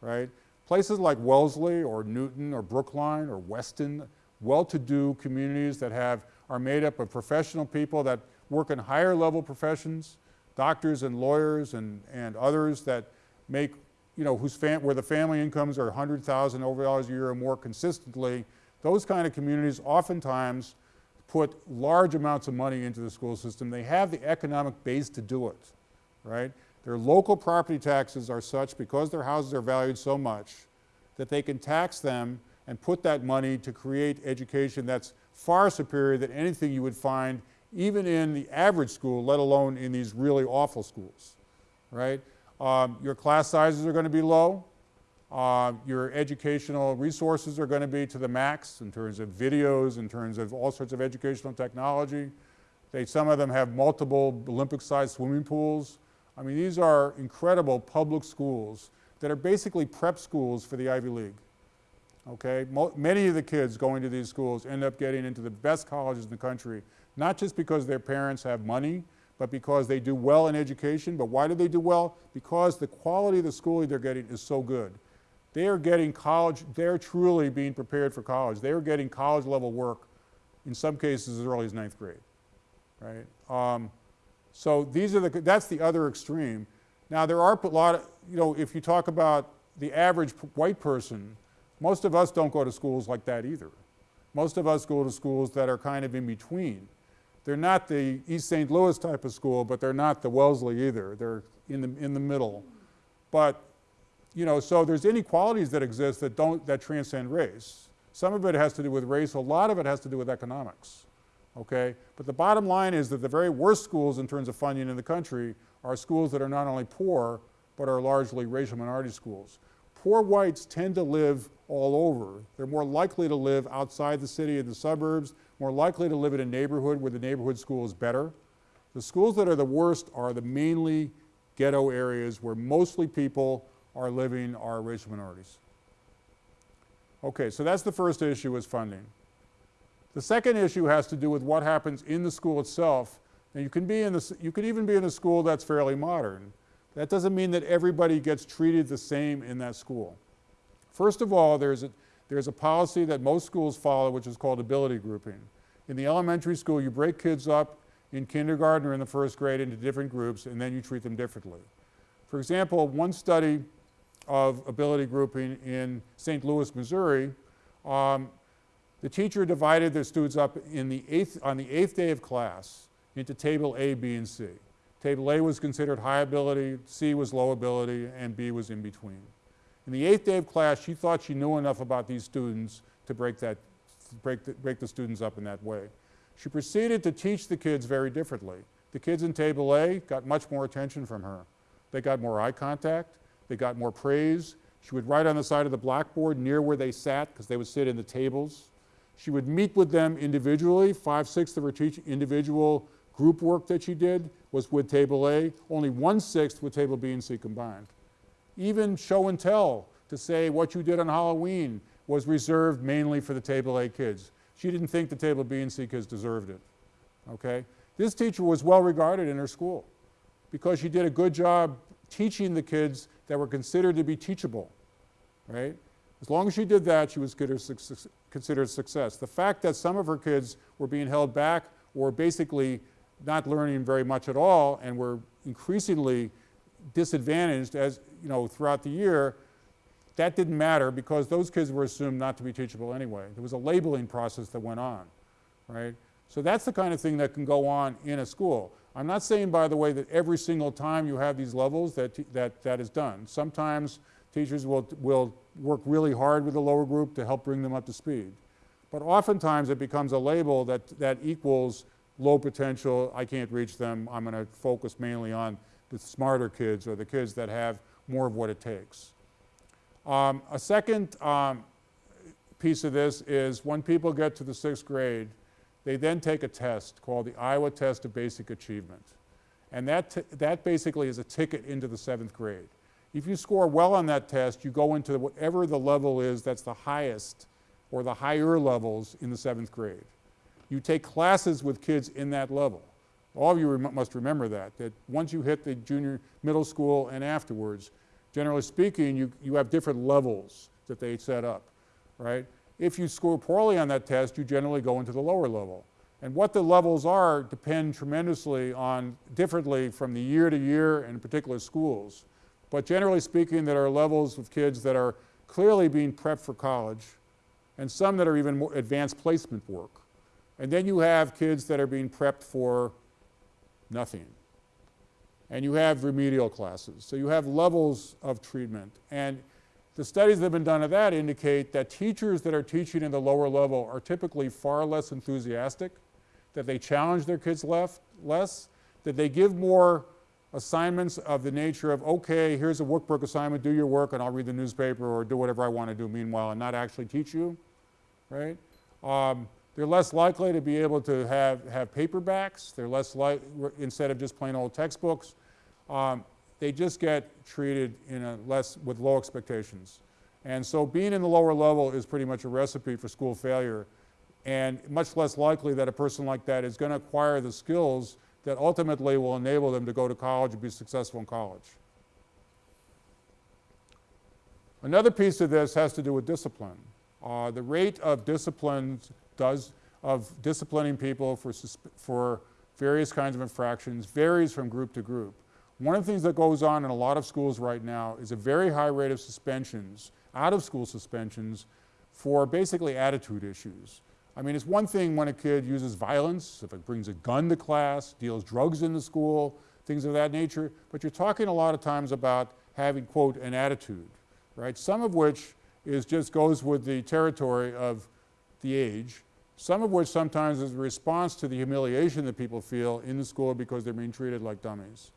right? Places like Wellesley or Newton or Brookline or Weston, well-to-do communities that have, are made up of professional people that work in higher level professions, doctors and lawyers and, and others that make, you know, whose where the family incomes are 100,000 over dollars a year or more consistently, those kind of communities oftentimes put large amounts of money into the school system. They have the economic base to do it, right? Their local property taxes are such because their houses are valued so much that they can tax them and put that money to create education that's far superior than anything you would find even in the average school, let alone in these really awful schools, right? Um, your class sizes are going to be low. Uh, your educational resources are going to be to the max in terms of videos, in terms of all sorts of educational technology. They, some of them have multiple Olympic-sized swimming pools. I mean, these are incredible public schools that are basically prep schools for the Ivy League. Okay, Mo many of the kids going to these schools end up getting into the best colleges in the country, not just because their parents have money, but because they do well in education. But why do they do well? Because the quality of the schooling they're getting is so good. They are getting college, they're truly being prepared for college. They are getting college level work, in some cases as early as ninth grade, right? Um, so these are the, that's the other extreme. Now there are a lot of, you know, if you talk about the average white person, most of us don't go to schools like that either. Most of us go to schools that are kind of in between. They're not the East St. Louis type of school, but they're not the Wellesley either. They're in the, in the middle. But you know, so there's inequalities that exist that don't, that transcend race. Some of it has to do with race, a lot of it has to do with economics, okay? But the bottom line is that the very worst schools in terms of funding in the country are schools that are not only poor, but are largely racial minority schools. Poor whites tend to live all over. They're more likely to live outside the city in the suburbs, more likely to live in a neighborhood where the neighborhood school is better. The schools that are the worst are the mainly ghetto areas where mostly people are living are racial minorities. Okay, so that's the first issue is funding. The second issue has to do with what happens in the school itself. Now you can be in the, you could even be in a school that's fairly modern. That doesn't mean that everybody gets treated the same in that school. First of all, there's a, there's a policy that most schools follow which is called ability grouping. In the elementary school, you break kids up in kindergarten or in the first grade into different groups and then you treat them differently. For example, one study of ability grouping in St. Louis, Missouri, um, the teacher divided the students up the eighth, on the eighth day of class into table A, B, and C. Table A was considered high ability, C was low ability, and B was in between. In the eighth day of class, she thought she knew enough about these students to break, that, break, the, break the students up in that way. She proceeded to teach the kids very differently. The kids in table A got much more attention from her. They got more eye contact, they got more praise. She would write on the side of the blackboard near where they sat because they would sit in the tables. She would meet with them individually. Five-sixths of her individual group work that she did was with table A, only one-sixth with table B and C combined. Even show and tell to say what you did on Halloween was reserved mainly for the table A kids. She didn't think the table B and C kids deserved it, okay? This teacher was well regarded in her school because she did a good job teaching the kids that were considered to be teachable, right? As long as she did that, she was considered success. The fact that some of her kids were being held back or basically not learning very much at all and were increasingly disadvantaged as, you know, throughout the year, that didn't matter because those kids were assumed not to be teachable anyway. There was a labeling process that went on, right? So that's the kind of thing that can go on in a school. I'm not saying, by the way, that every single time you have these levels that, that, that is done. Sometimes teachers will, will work really hard with the lower group to help bring them up to speed. But oftentimes it becomes a label that, that equals low potential, I can't reach them, I'm going to focus mainly on the smarter kids or the kids that have more of what it takes. Um, a second um, piece of this is when people get to the sixth grade, they then take a test called the Iowa Test of Basic Achievement. And that, that basically is a ticket into the seventh grade. If you score well on that test, you go into whatever the level is that's the highest or the higher levels in the seventh grade. You take classes with kids in that level. All of you rem must remember that, that once you hit the junior middle school and afterwards, generally speaking, you, you have different levels that they set up, right? If you score poorly on that test, you generally go into the lower level. And what the levels are depend tremendously on, differently from the year to year and particular schools. But generally speaking, there are levels of kids that are clearly being prepped for college and some that are even more advanced placement work. And then you have kids that are being prepped for nothing. And you have remedial classes. So you have levels of treatment. And the studies that have been done of that indicate that teachers that are teaching in the lower level are typically far less enthusiastic, that they challenge their kids left, less, that they give more assignments of the nature of, okay, here's a workbook assignment, do your work and I'll read the newspaper or do whatever I want to do meanwhile and not actually teach you, right? Um, they're less likely to be able to have, have paperbacks. They're less like, instead of just plain old textbooks, um, they just get treated in a less, with low expectations. And so being in the lower level is pretty much a recipe for school failure and much less likely that a person like that is going to acquire the skills that ultimately will enable them to go to college and be successful in college. Another piece of this has to do with discipline. Uh, the rate of discipline does, of disciplining people for, for various kinds of infractions varies from group to group. One of the things that goes on in a lot of schools right now is a very high rate of suspensions, out of school suspensions, for basically attitude issues. I mean, it's one thing when a kid uses violence, if it brings a gun to class, deals drugs in the school, things of that nature, but you're talking a lot of times about having, quote, an attitude, right? Some of which is just goes with the territory of the age, some of which sometimes is a response to the humiliation that people feel in the school because they're being treated like dummies.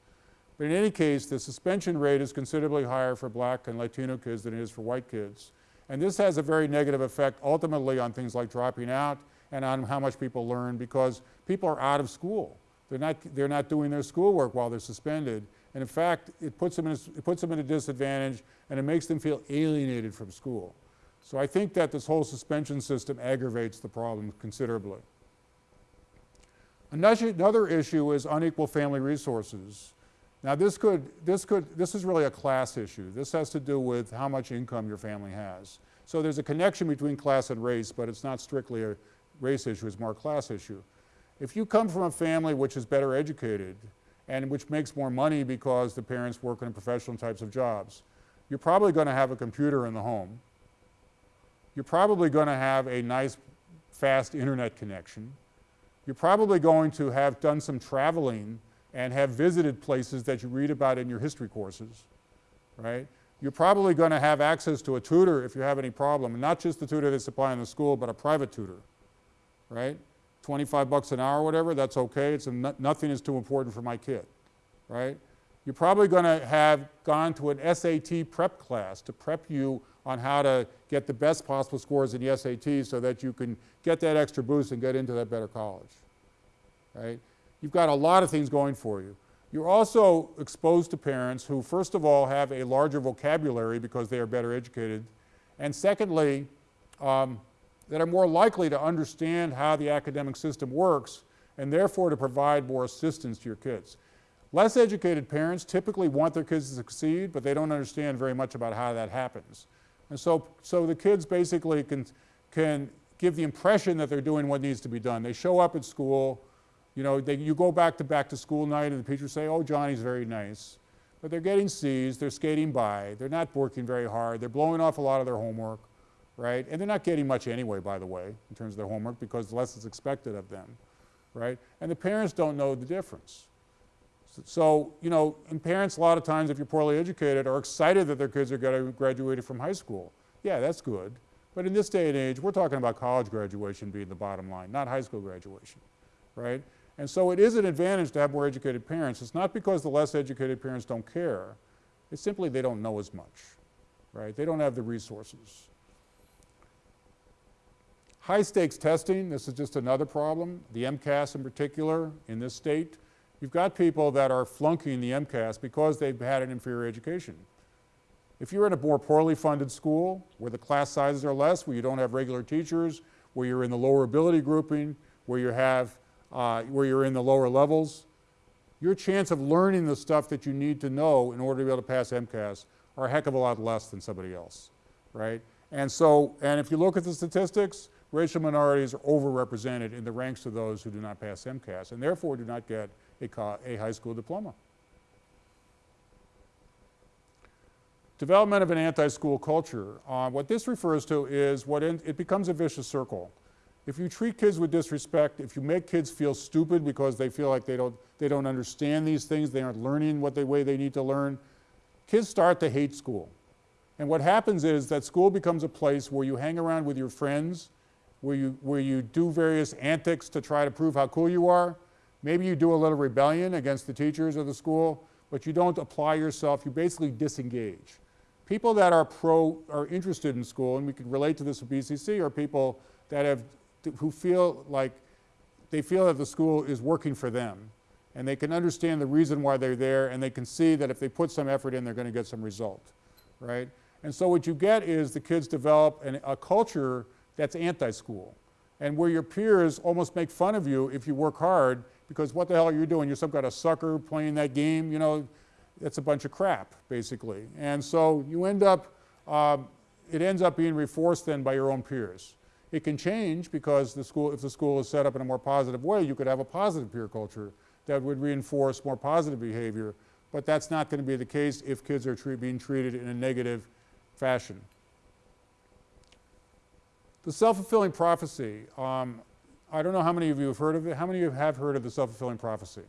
But in any case, the suspension rate is considerably higher for black and Latino kids than it is for white kids. And this has a very negative effect ultimately on things like dropping out and on how much people learn because people are out of school. They're not, they're not doing their schoolwork while they're suspended. And in fact, it puts, them in a, it puts them at a disadvantage and it makes them feel alienated from school. So I think that this whole suspension system aggravates the problem considerably. Another issue is unequal family resources. Now this could, this could, this is really a class issue. This has to do with how much income your family has. So there's a connection between class and race, but it's not strictly a race issue, it's more a class issue. If you come from a family which is better educated and which makes more money because the parents work in professional types of jobs, you're probably going to have a computer in the home. You're probably going to have a nice fast internet connection. You're probably going to have done some traveling and have visited places that you read about in your history courses, right? you're probably going to have access to a tutor if you have any problem, and not just the tutor they supply in the school, but a private tutor, right? 25 bucks an hour or whatever, that's okay. It's no, nothing is too important for my kid, right? You're probably going to have gone to an SAT prep class to prep you on how to get the best possible scores in the SAT so that you can get that extra boost and get into that better college, right? You've got a lot of things going for you. You're also exposed to parents who, first of all, have a larger vocabulary because they are better educated, and secondly, um, that are more likely to understand how the academic system works and therefore to provide more assistance to your kids. Less educated parents typically want their kids to succeed, but they don't understand very much about how that happens. And so, so the kids basically can, can give the impression that they're doing what needs to be done. They show up at school, you know, they, you go back to back to school night and the teachers say, oh, Johnny's very nice. But they're getting C's, they're skating by, they're not working very hard, they're blowing off a lot of their homework right? And they're not getting much anyway, by the way, in terms of their homework because less is expected of them, right? And the parents don't know the difference. So, you know, and parents a lot of times, if you're poorly educated, are excited that their kids are graduated from high school. Yeah, that's good. But in this day and age, we're talking about college graduation being the bottom line, not high school graduation, right? And so it is an advantage to have more educated parents. It's not because the less educated parents don't care. It's simply they don't know as much, right? They don't have the resources. High stakes testing, this is just another problem. The MCAS in particular in this state, you've got people that are flunking the MCAS because they've had an inferior education. If you're in a more poorly funded school where the class sizes are less, where you don't have regular teachers, where you're in the lower ability grouping, where you have, uh, where you're in the lower levels, your chance of learning the stuff that you need to know in order to be able to pass MCAS are a heck of a lot less than somebody else, right? And so, and if you look at the statistics, racial minorities are overrepresented in the ranks of those who do not pass MCAS and therefore do not get a, high school diploma. Development of an anti-school culture. Uh, what this refers to is what in, it becomes a vicious circle. If you treat kids with disrespect, if you make kids feel stupid because they feel like they don't, they don't understand these things, they aren't learning what the way they need to learn, kids start to hate school. And what happens is that school becomes a place where you hang around with your friends where you, where you do various antics to try to prove how cool you are. Maybe you do a little rebellion against the teachers of the school, but you don't apply yourself. You basically disengage. People that are pro, are interested in school, and we can relate to this with BCC, are people that have, who feel like they feel that the school is working for them. And they can understand the reason why they're there, and they can see that if they put some effort in, they're going to get some result, right? And so what you get is the kids develop an, a culture that's anti-school. And where your peers almost make fun of you if you work hard because what the hell are you doing? You're some kind of sucker playing that game, you know, it's a bunch of crap, basically. And so you end up, um, it ends up being reinforced then by your own peers. It can change because the school, if the school is set up in a more positive way, you could have a positive peer culture that would reinforce more positive behavior, but that's not going to be the case if kids are being treated in a negative fashion. The self-fulfilling prophecy, um, I don't know how many of you have heard of it. How many of you have heard of the self-fulfilling prophecy?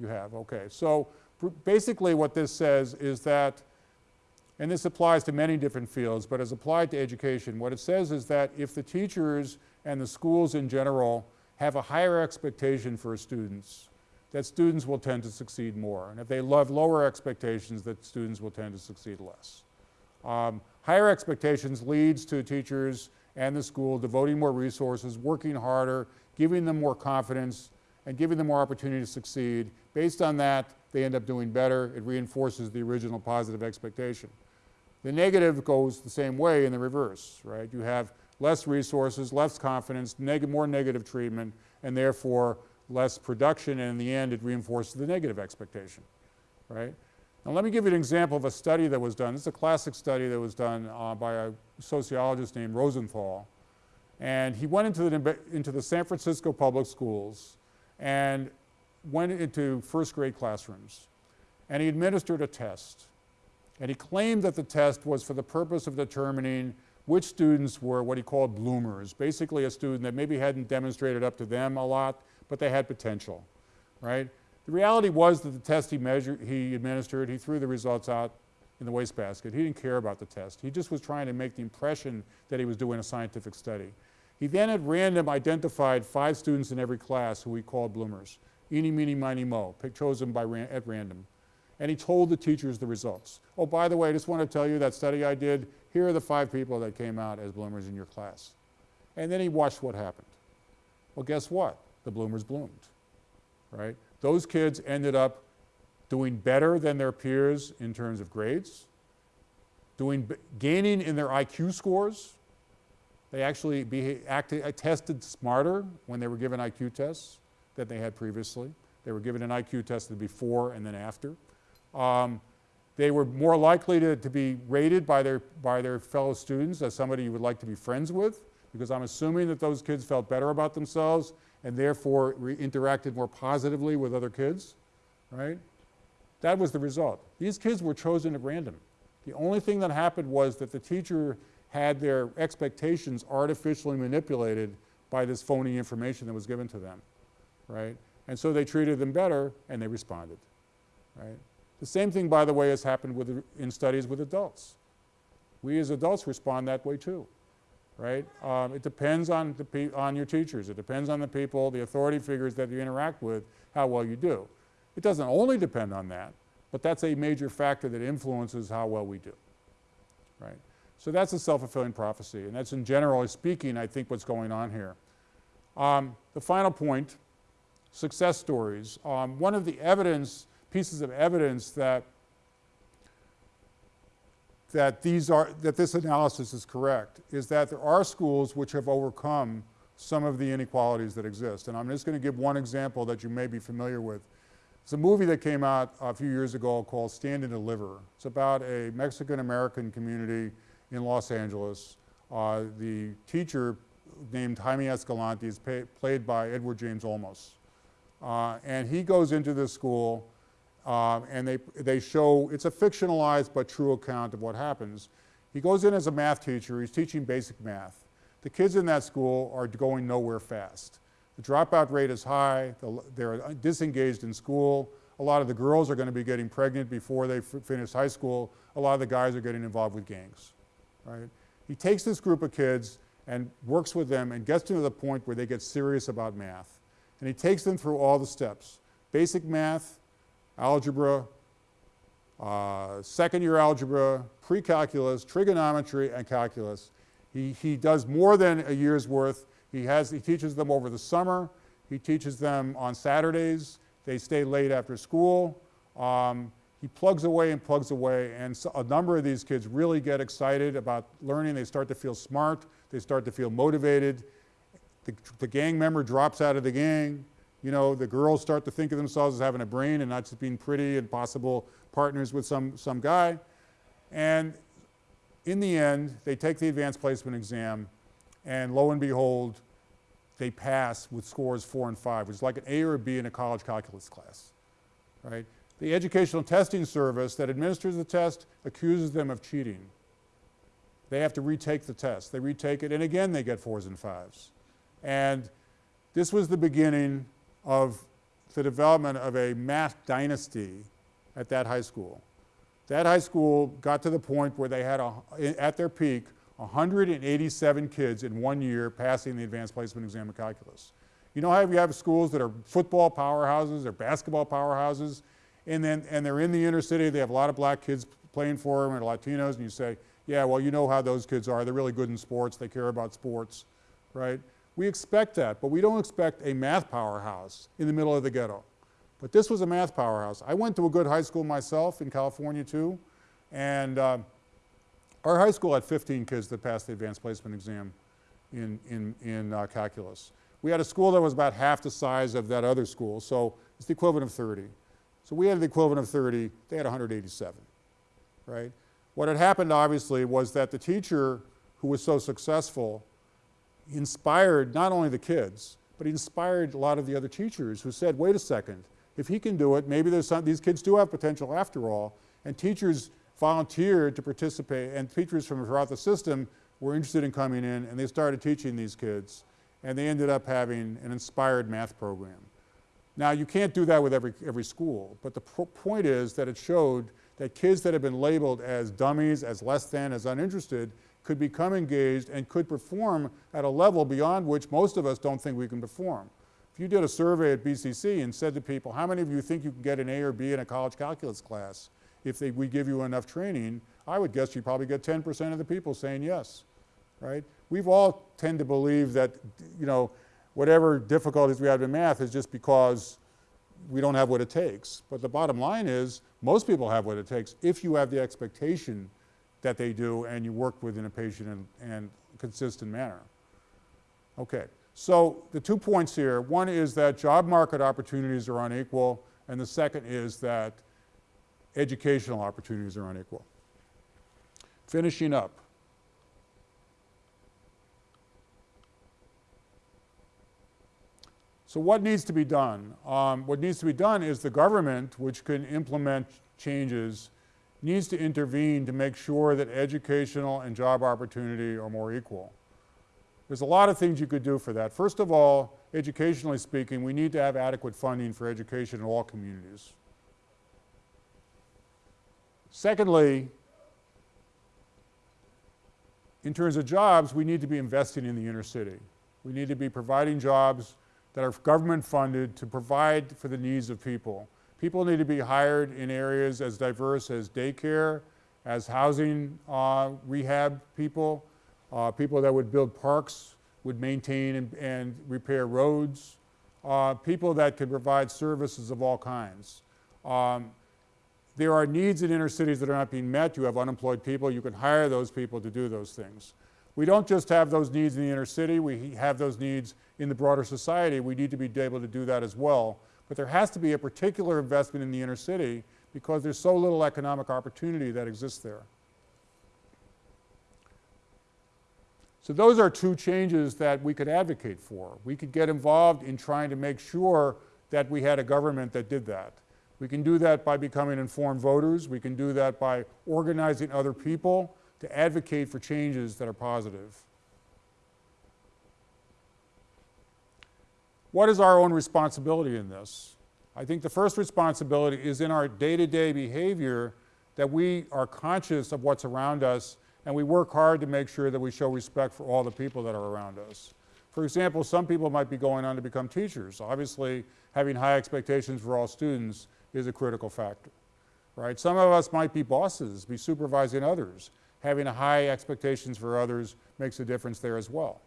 You have, okay. So basically what this says is that, and this applies to many different fields, but as applied to education, what it says is that if the teachers and the schools in general have a higher expectation for students, that students will tend to succeed more. And if they have lower expectations, that students will tend to succeed less. Um, higher expectations leads to teachers and the school devoting more resources, working harder, giving them more confidence, and giving them more opportunity to succeed. Based on that, they end up doing better. It reinforces the original positive expectation. The negative goes the same way in the reverse, right? You have less resources, less confidence, neg more negative treatment, and therefore less production, and in the end it reinforces the negative expectation, right? Now let me give you an example of a study that was done. This is a classic study that was done uh, by a sociologist named Rosenthal. And he went into the, into the San Francisco public schools and went into first grade classrooms. And he administered a test. And he claimed that the test was for the purpose of determining which students were what he called bloomers, basically a student that maybe hadn't demonstrated up to them a lot, but they had potential, right? The reality was that the test he, measured, he administered, he threw the results out in the wastebasket. He didn't care about the test. He just was trying to make the impression that he was doing a scientific study. He then at random identified five students in every class who he called bloomers. Eeny, meeny, miny, mo, chosen by ran at random. And he told the teachers the results. Oh, by the way, I just want to tell you that study I did, here are the five people that came out as bloomers in your class. And then he watched what happened. Well, guess what? The bloomers bloomed, right? Those kids ended up doing better than their peers in terms of grades, doing, gaining in their IQ scores, they actually acted, uh, tested smarter when they were given IQ tests than they had previously. They were given an IQ test before and then after. Um, they were more likely to, to be rated by their, by their fellow students as somebody you would like to be friends with because I'm assuming that those kids felt better about themselves and therefore interacted more positively with other kids, right? That was the result. These kids were chosen at random. The only thing that happened was that the teacher had their expectations artificially manipulated by this phony information that was given to them, right? And so they treated them better and they responded, right? The same thing, by the way, has happened with, in studies with adults. We as adults respond that way too, right? Um, it depends on, the on your teachers. It depends on the people, the authority figures that you interact with, how well you do. It doesn't only depend on that, but that's a major factor that influences how well we do, right? So that's a self-fulfilling prophecy, and that's in generally speaking, I think, what's going on here. Um, the final point, success stories. Um, one of the evidence, pieces of evidence that that these are, that this analysis is correct is that there are schools which have overcome some of the inequalities that exist. And I'm just going to give one example that you may be familiar with. It's a movie that came out a few years ago called Stand and Deliver. It's about a Mexican-American community in Los Angeles. Uh, the teacher named Jaime Escalante is played by Edward James Olmos. Uh, and he goes into this school um, and they, they show, it's a fictionalized but true account of what happens. He goes in as a math teacher, he's teaching basic math. The kids in that school are going nowhere fast. The dropout rate is high, the, they're disengaged in school. A lot of the girls are going to be getting pregnant before they finish high school. A lot of the guys are getting involved with gangs right? He takes this group of kids and works with them and gets them to the point where they get serious about math. And he takes them through all the steps. Basic math, algebra, uh, second year algebra, pre-calculus, trigonometry, and calculus. He, he does more than a year's worth. He, has, he teaches them over the summer. He teaches them on Saturdays. They stay late after school. Um, he plugs away and plugs away and so a number of these kids really get excited about learning. They start to feel smart. They start to feel motivated. The, the gang member drops out of the gang. You know, the girls start to think of themselves as having a brain and not just being pretty and possible partners with some, some guy. And in the end, they take the advanced placement exam and lo and behold, they pass with scores four and five, which is like an A or a B in a college calculus class, right? The Educational Testing Service that administers the test accuses them of cheating. They have to retake the test. They retake it, and again they get fours and fives. And this was the beginning of the development of a math dynasty at that high school. That high school got to the point where they had, a, at their peak, 187 kids in one year passing the advanced placement exam in calculus. You know how you have schools that are football powerhouses or basketball powerhouses, and then and they're in the inner city, they have a lot of black kids playing for them and Latinos, and you say, yeah, well, you know how those kids are. They're really good in sports. They care about sports, right? We expect that, but we don't expect a math powerhouse in the middle of the ghetto. But this was a math powerhouse. I went to a good high school myself in California too, and uh, our high school had 15 kids that passed the advanced placement exam in, in, in uh, calculus. We had a school that was about half the size of that other school, so it's the equivalent of 30. So we had the equivalent of 30, they had 187, right? What had happened obviously was that the teacher who was so successful inspired not only the kids, but he inspired a lot of the other teachers who said, wait a second, if he can do it, maybe there's some, these kids do have potential after all, and teachers volunteered to participate, and teachers from throughout the system were interested in coming in, and they started teaching these kids, and they ended up having an inspired math program. Now, you can't do that with every, every school, but the point is that it showed that kids that have been labeled as dummies, as less than, as uninterested, could become engaged and could perform at a level beyond which most of us don't think we can perform. If you did a survey at BCC and said to people, how many of you think you can get an A or B in a college calculus class if they, we give you enough training, I would guess you'd probably get 10% of the people saying yes, right? We've all tend to believe that, you know, whatever difficulties we have in math is just because we don't have what it takes. But the bottom line is most people have what it takes if you have the expectation that they do and you work within a patient and, and consistent manner. Okay, so the two points here, one is that job market opportunities are unequal and the second is that educational opportunities are unequal. Finishing up. So what needs to be done? Um, what needs to be done is the government, which can implement changes, needs to intervene to make sure that educational and job opportunity are more equal. There's a lot of things you could do for that. First of all, educationally speaking, we need to have adequate funding for education in all communities. Secondly, in terms of jobs, we need to be investing in the inner city. We need to be providing jobs that are government funded to provide for the needs of people. People need to be hired in areas as diverse as daycare, as housing uh, rehab people, uh, people that would build parks, would maintain and, and repair roads, uh, people that could provide services of all kinds. Um, there are needs in inner cities that are not being met. You have unemployed people. You can hire those people to do those things. We don't just have those needs in the inner city, we have those needs in the broader society. We need to be able to do that as well. But there has to be a particular investment in the inner city because there's so little economic opportunity that exists there. So those are two changes that we could advocate for. We could get involved in trying to make sure that we had a government that did that. We can do that by becoming informed voters. We can do that by organizing other people to advocate for changes that are positive. What is our own responsibility in this? I think the first responsibility is in our day-to-day -day behavior that we are conscious of what's around us and we work hard to make sure that we show respect for all the people that are around us. For example, some people might be going on to become teachers. Obviously, having high expectations for all students is a critical factor, right? Some of us might be bosses, be supervising others having high expectations for others makes a difference there as well.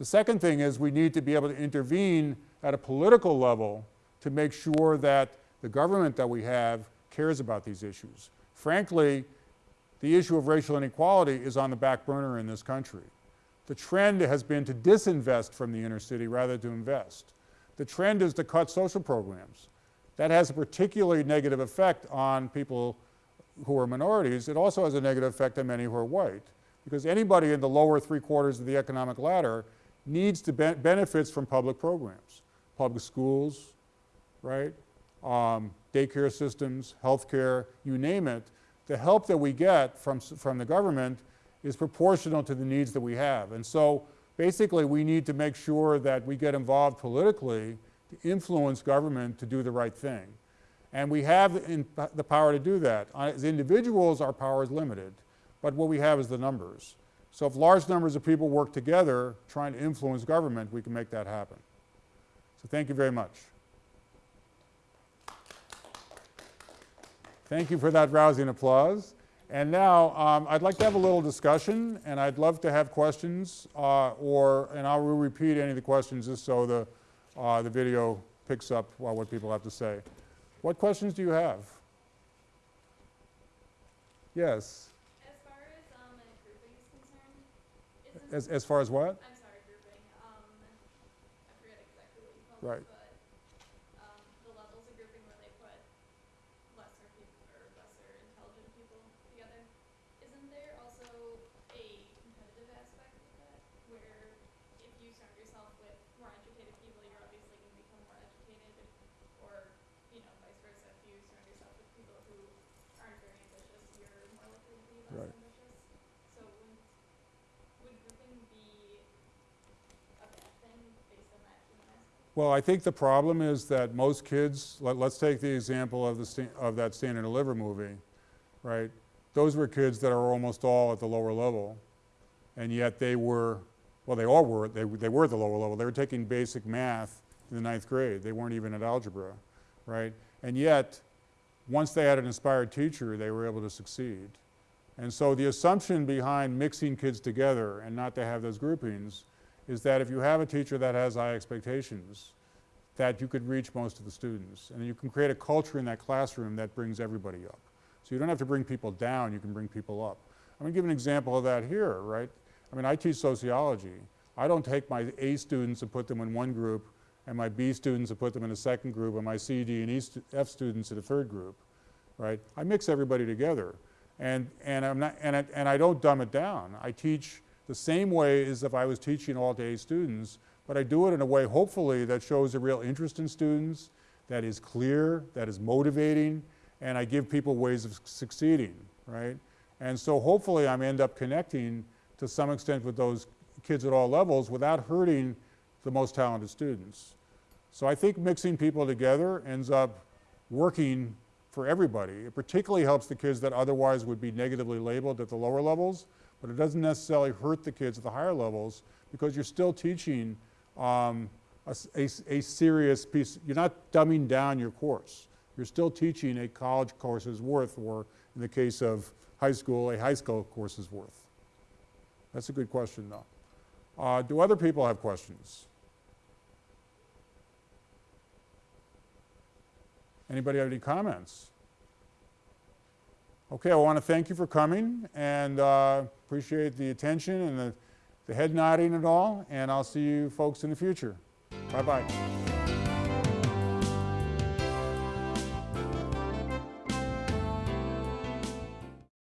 The second thing is we need to be able to intervene at a political level to make sure that the government that we have cares about these issues. Frankly, the issue of racial inequality is on the back burner in this country. The trend has been to disinvest from the inner city rather than to invest. The trend is to cut social programs. That has a particularly negative effect on people who are minorities, it also has a negative effect on many who are white. Because anybody in the lower three quarters of the economic ladder needs to be benefits from public programs, public schools, right? Um, daycare systems, healthcare, you name it. The help that we get from, from the government is proportional to the needs that we have. And so basically we need to make sure that we get involved politically to influence government to do the right thing. And we have the power to do that. As individuals, our power is limited, but what we have is the numbers. So if large numbers of people work together trying to influence government, we can make that happen. So thank you very much. Thank you for that rousing applause. And now um, I'd like to have a little discussion and I'd love to have questions uh, or, and I will repeat any of the questions just so the, uh, the video picks up what people have to say. What questions do you have? Yes. As far as um, grouping is concerned, as, as far as what? I'm sorry, grouping. Um, I forget exactly what right. it, but um, the levels of grouping where they put lesser people or lesser intelligent people together. Isn't there also a competitive aspect of that, where if you surround yourself with more educated people, you're obviously going to become more educated, or you know, vice versa. If you surround yourself with people who aren't very ambitious, you're more likely to be less Right. ambitious. So would, would grouping be a bad thing based on that human aspect? Well, I think the problem is that most kids, let, let's take the example of the, of that Stand and Deliver movie, right? Those were kids that are almost all at the lower level, and yet they were, well, they all were, they, they were at the lower level. They were taking basic math in the ninth grade. They weren't even at algebra, right? And yet, once they had an inspired teacher, they were able to succeed. And so the assumption behind mixing kids together and not to have those groupings is that if you have a teacher that has high expectations, that you could reach most of the students. And you can create a culture in that classroom that brings everybody up. So you don't have to bring people down, you can bring people up. I'm gonna give an example of that here, right? I mean, I teach sociology. I don't take my A students and put them in one group and my B students and put them in a second group and my C, D, and E F students in a third group, right? I mix everybody together. And, and, I'm not, and, I, and I don't dumb it down. I teach the same way as if I was teaching all day students, but I do it in a way, hopefully, that shows a real interest in students, that is clear, that is motivating, and I give people ways of succeeding, right? And so hopefully I end up connecting to some extent with those kids at all levels without hurting the most talented students. So I think mixing people together ends up working for everybody. It particularly helps the kids that otherwise would be negatively labeled at the lower levels, but it doesn't necessarily hurt the kids at the higher levels because you're still teaching um, a, a a serious piece. You're not dumbing down your course. You're still teaching a college course's worth, or in the case of high school, a high school course's worth. That's a good question, though. Uh, do other people have questions? Anybody have any comments? Okay, I want to thank you for coming and uh, appreciate the attention and the, the head nodding and all, and I'll see you folks in the future. Bye-bye.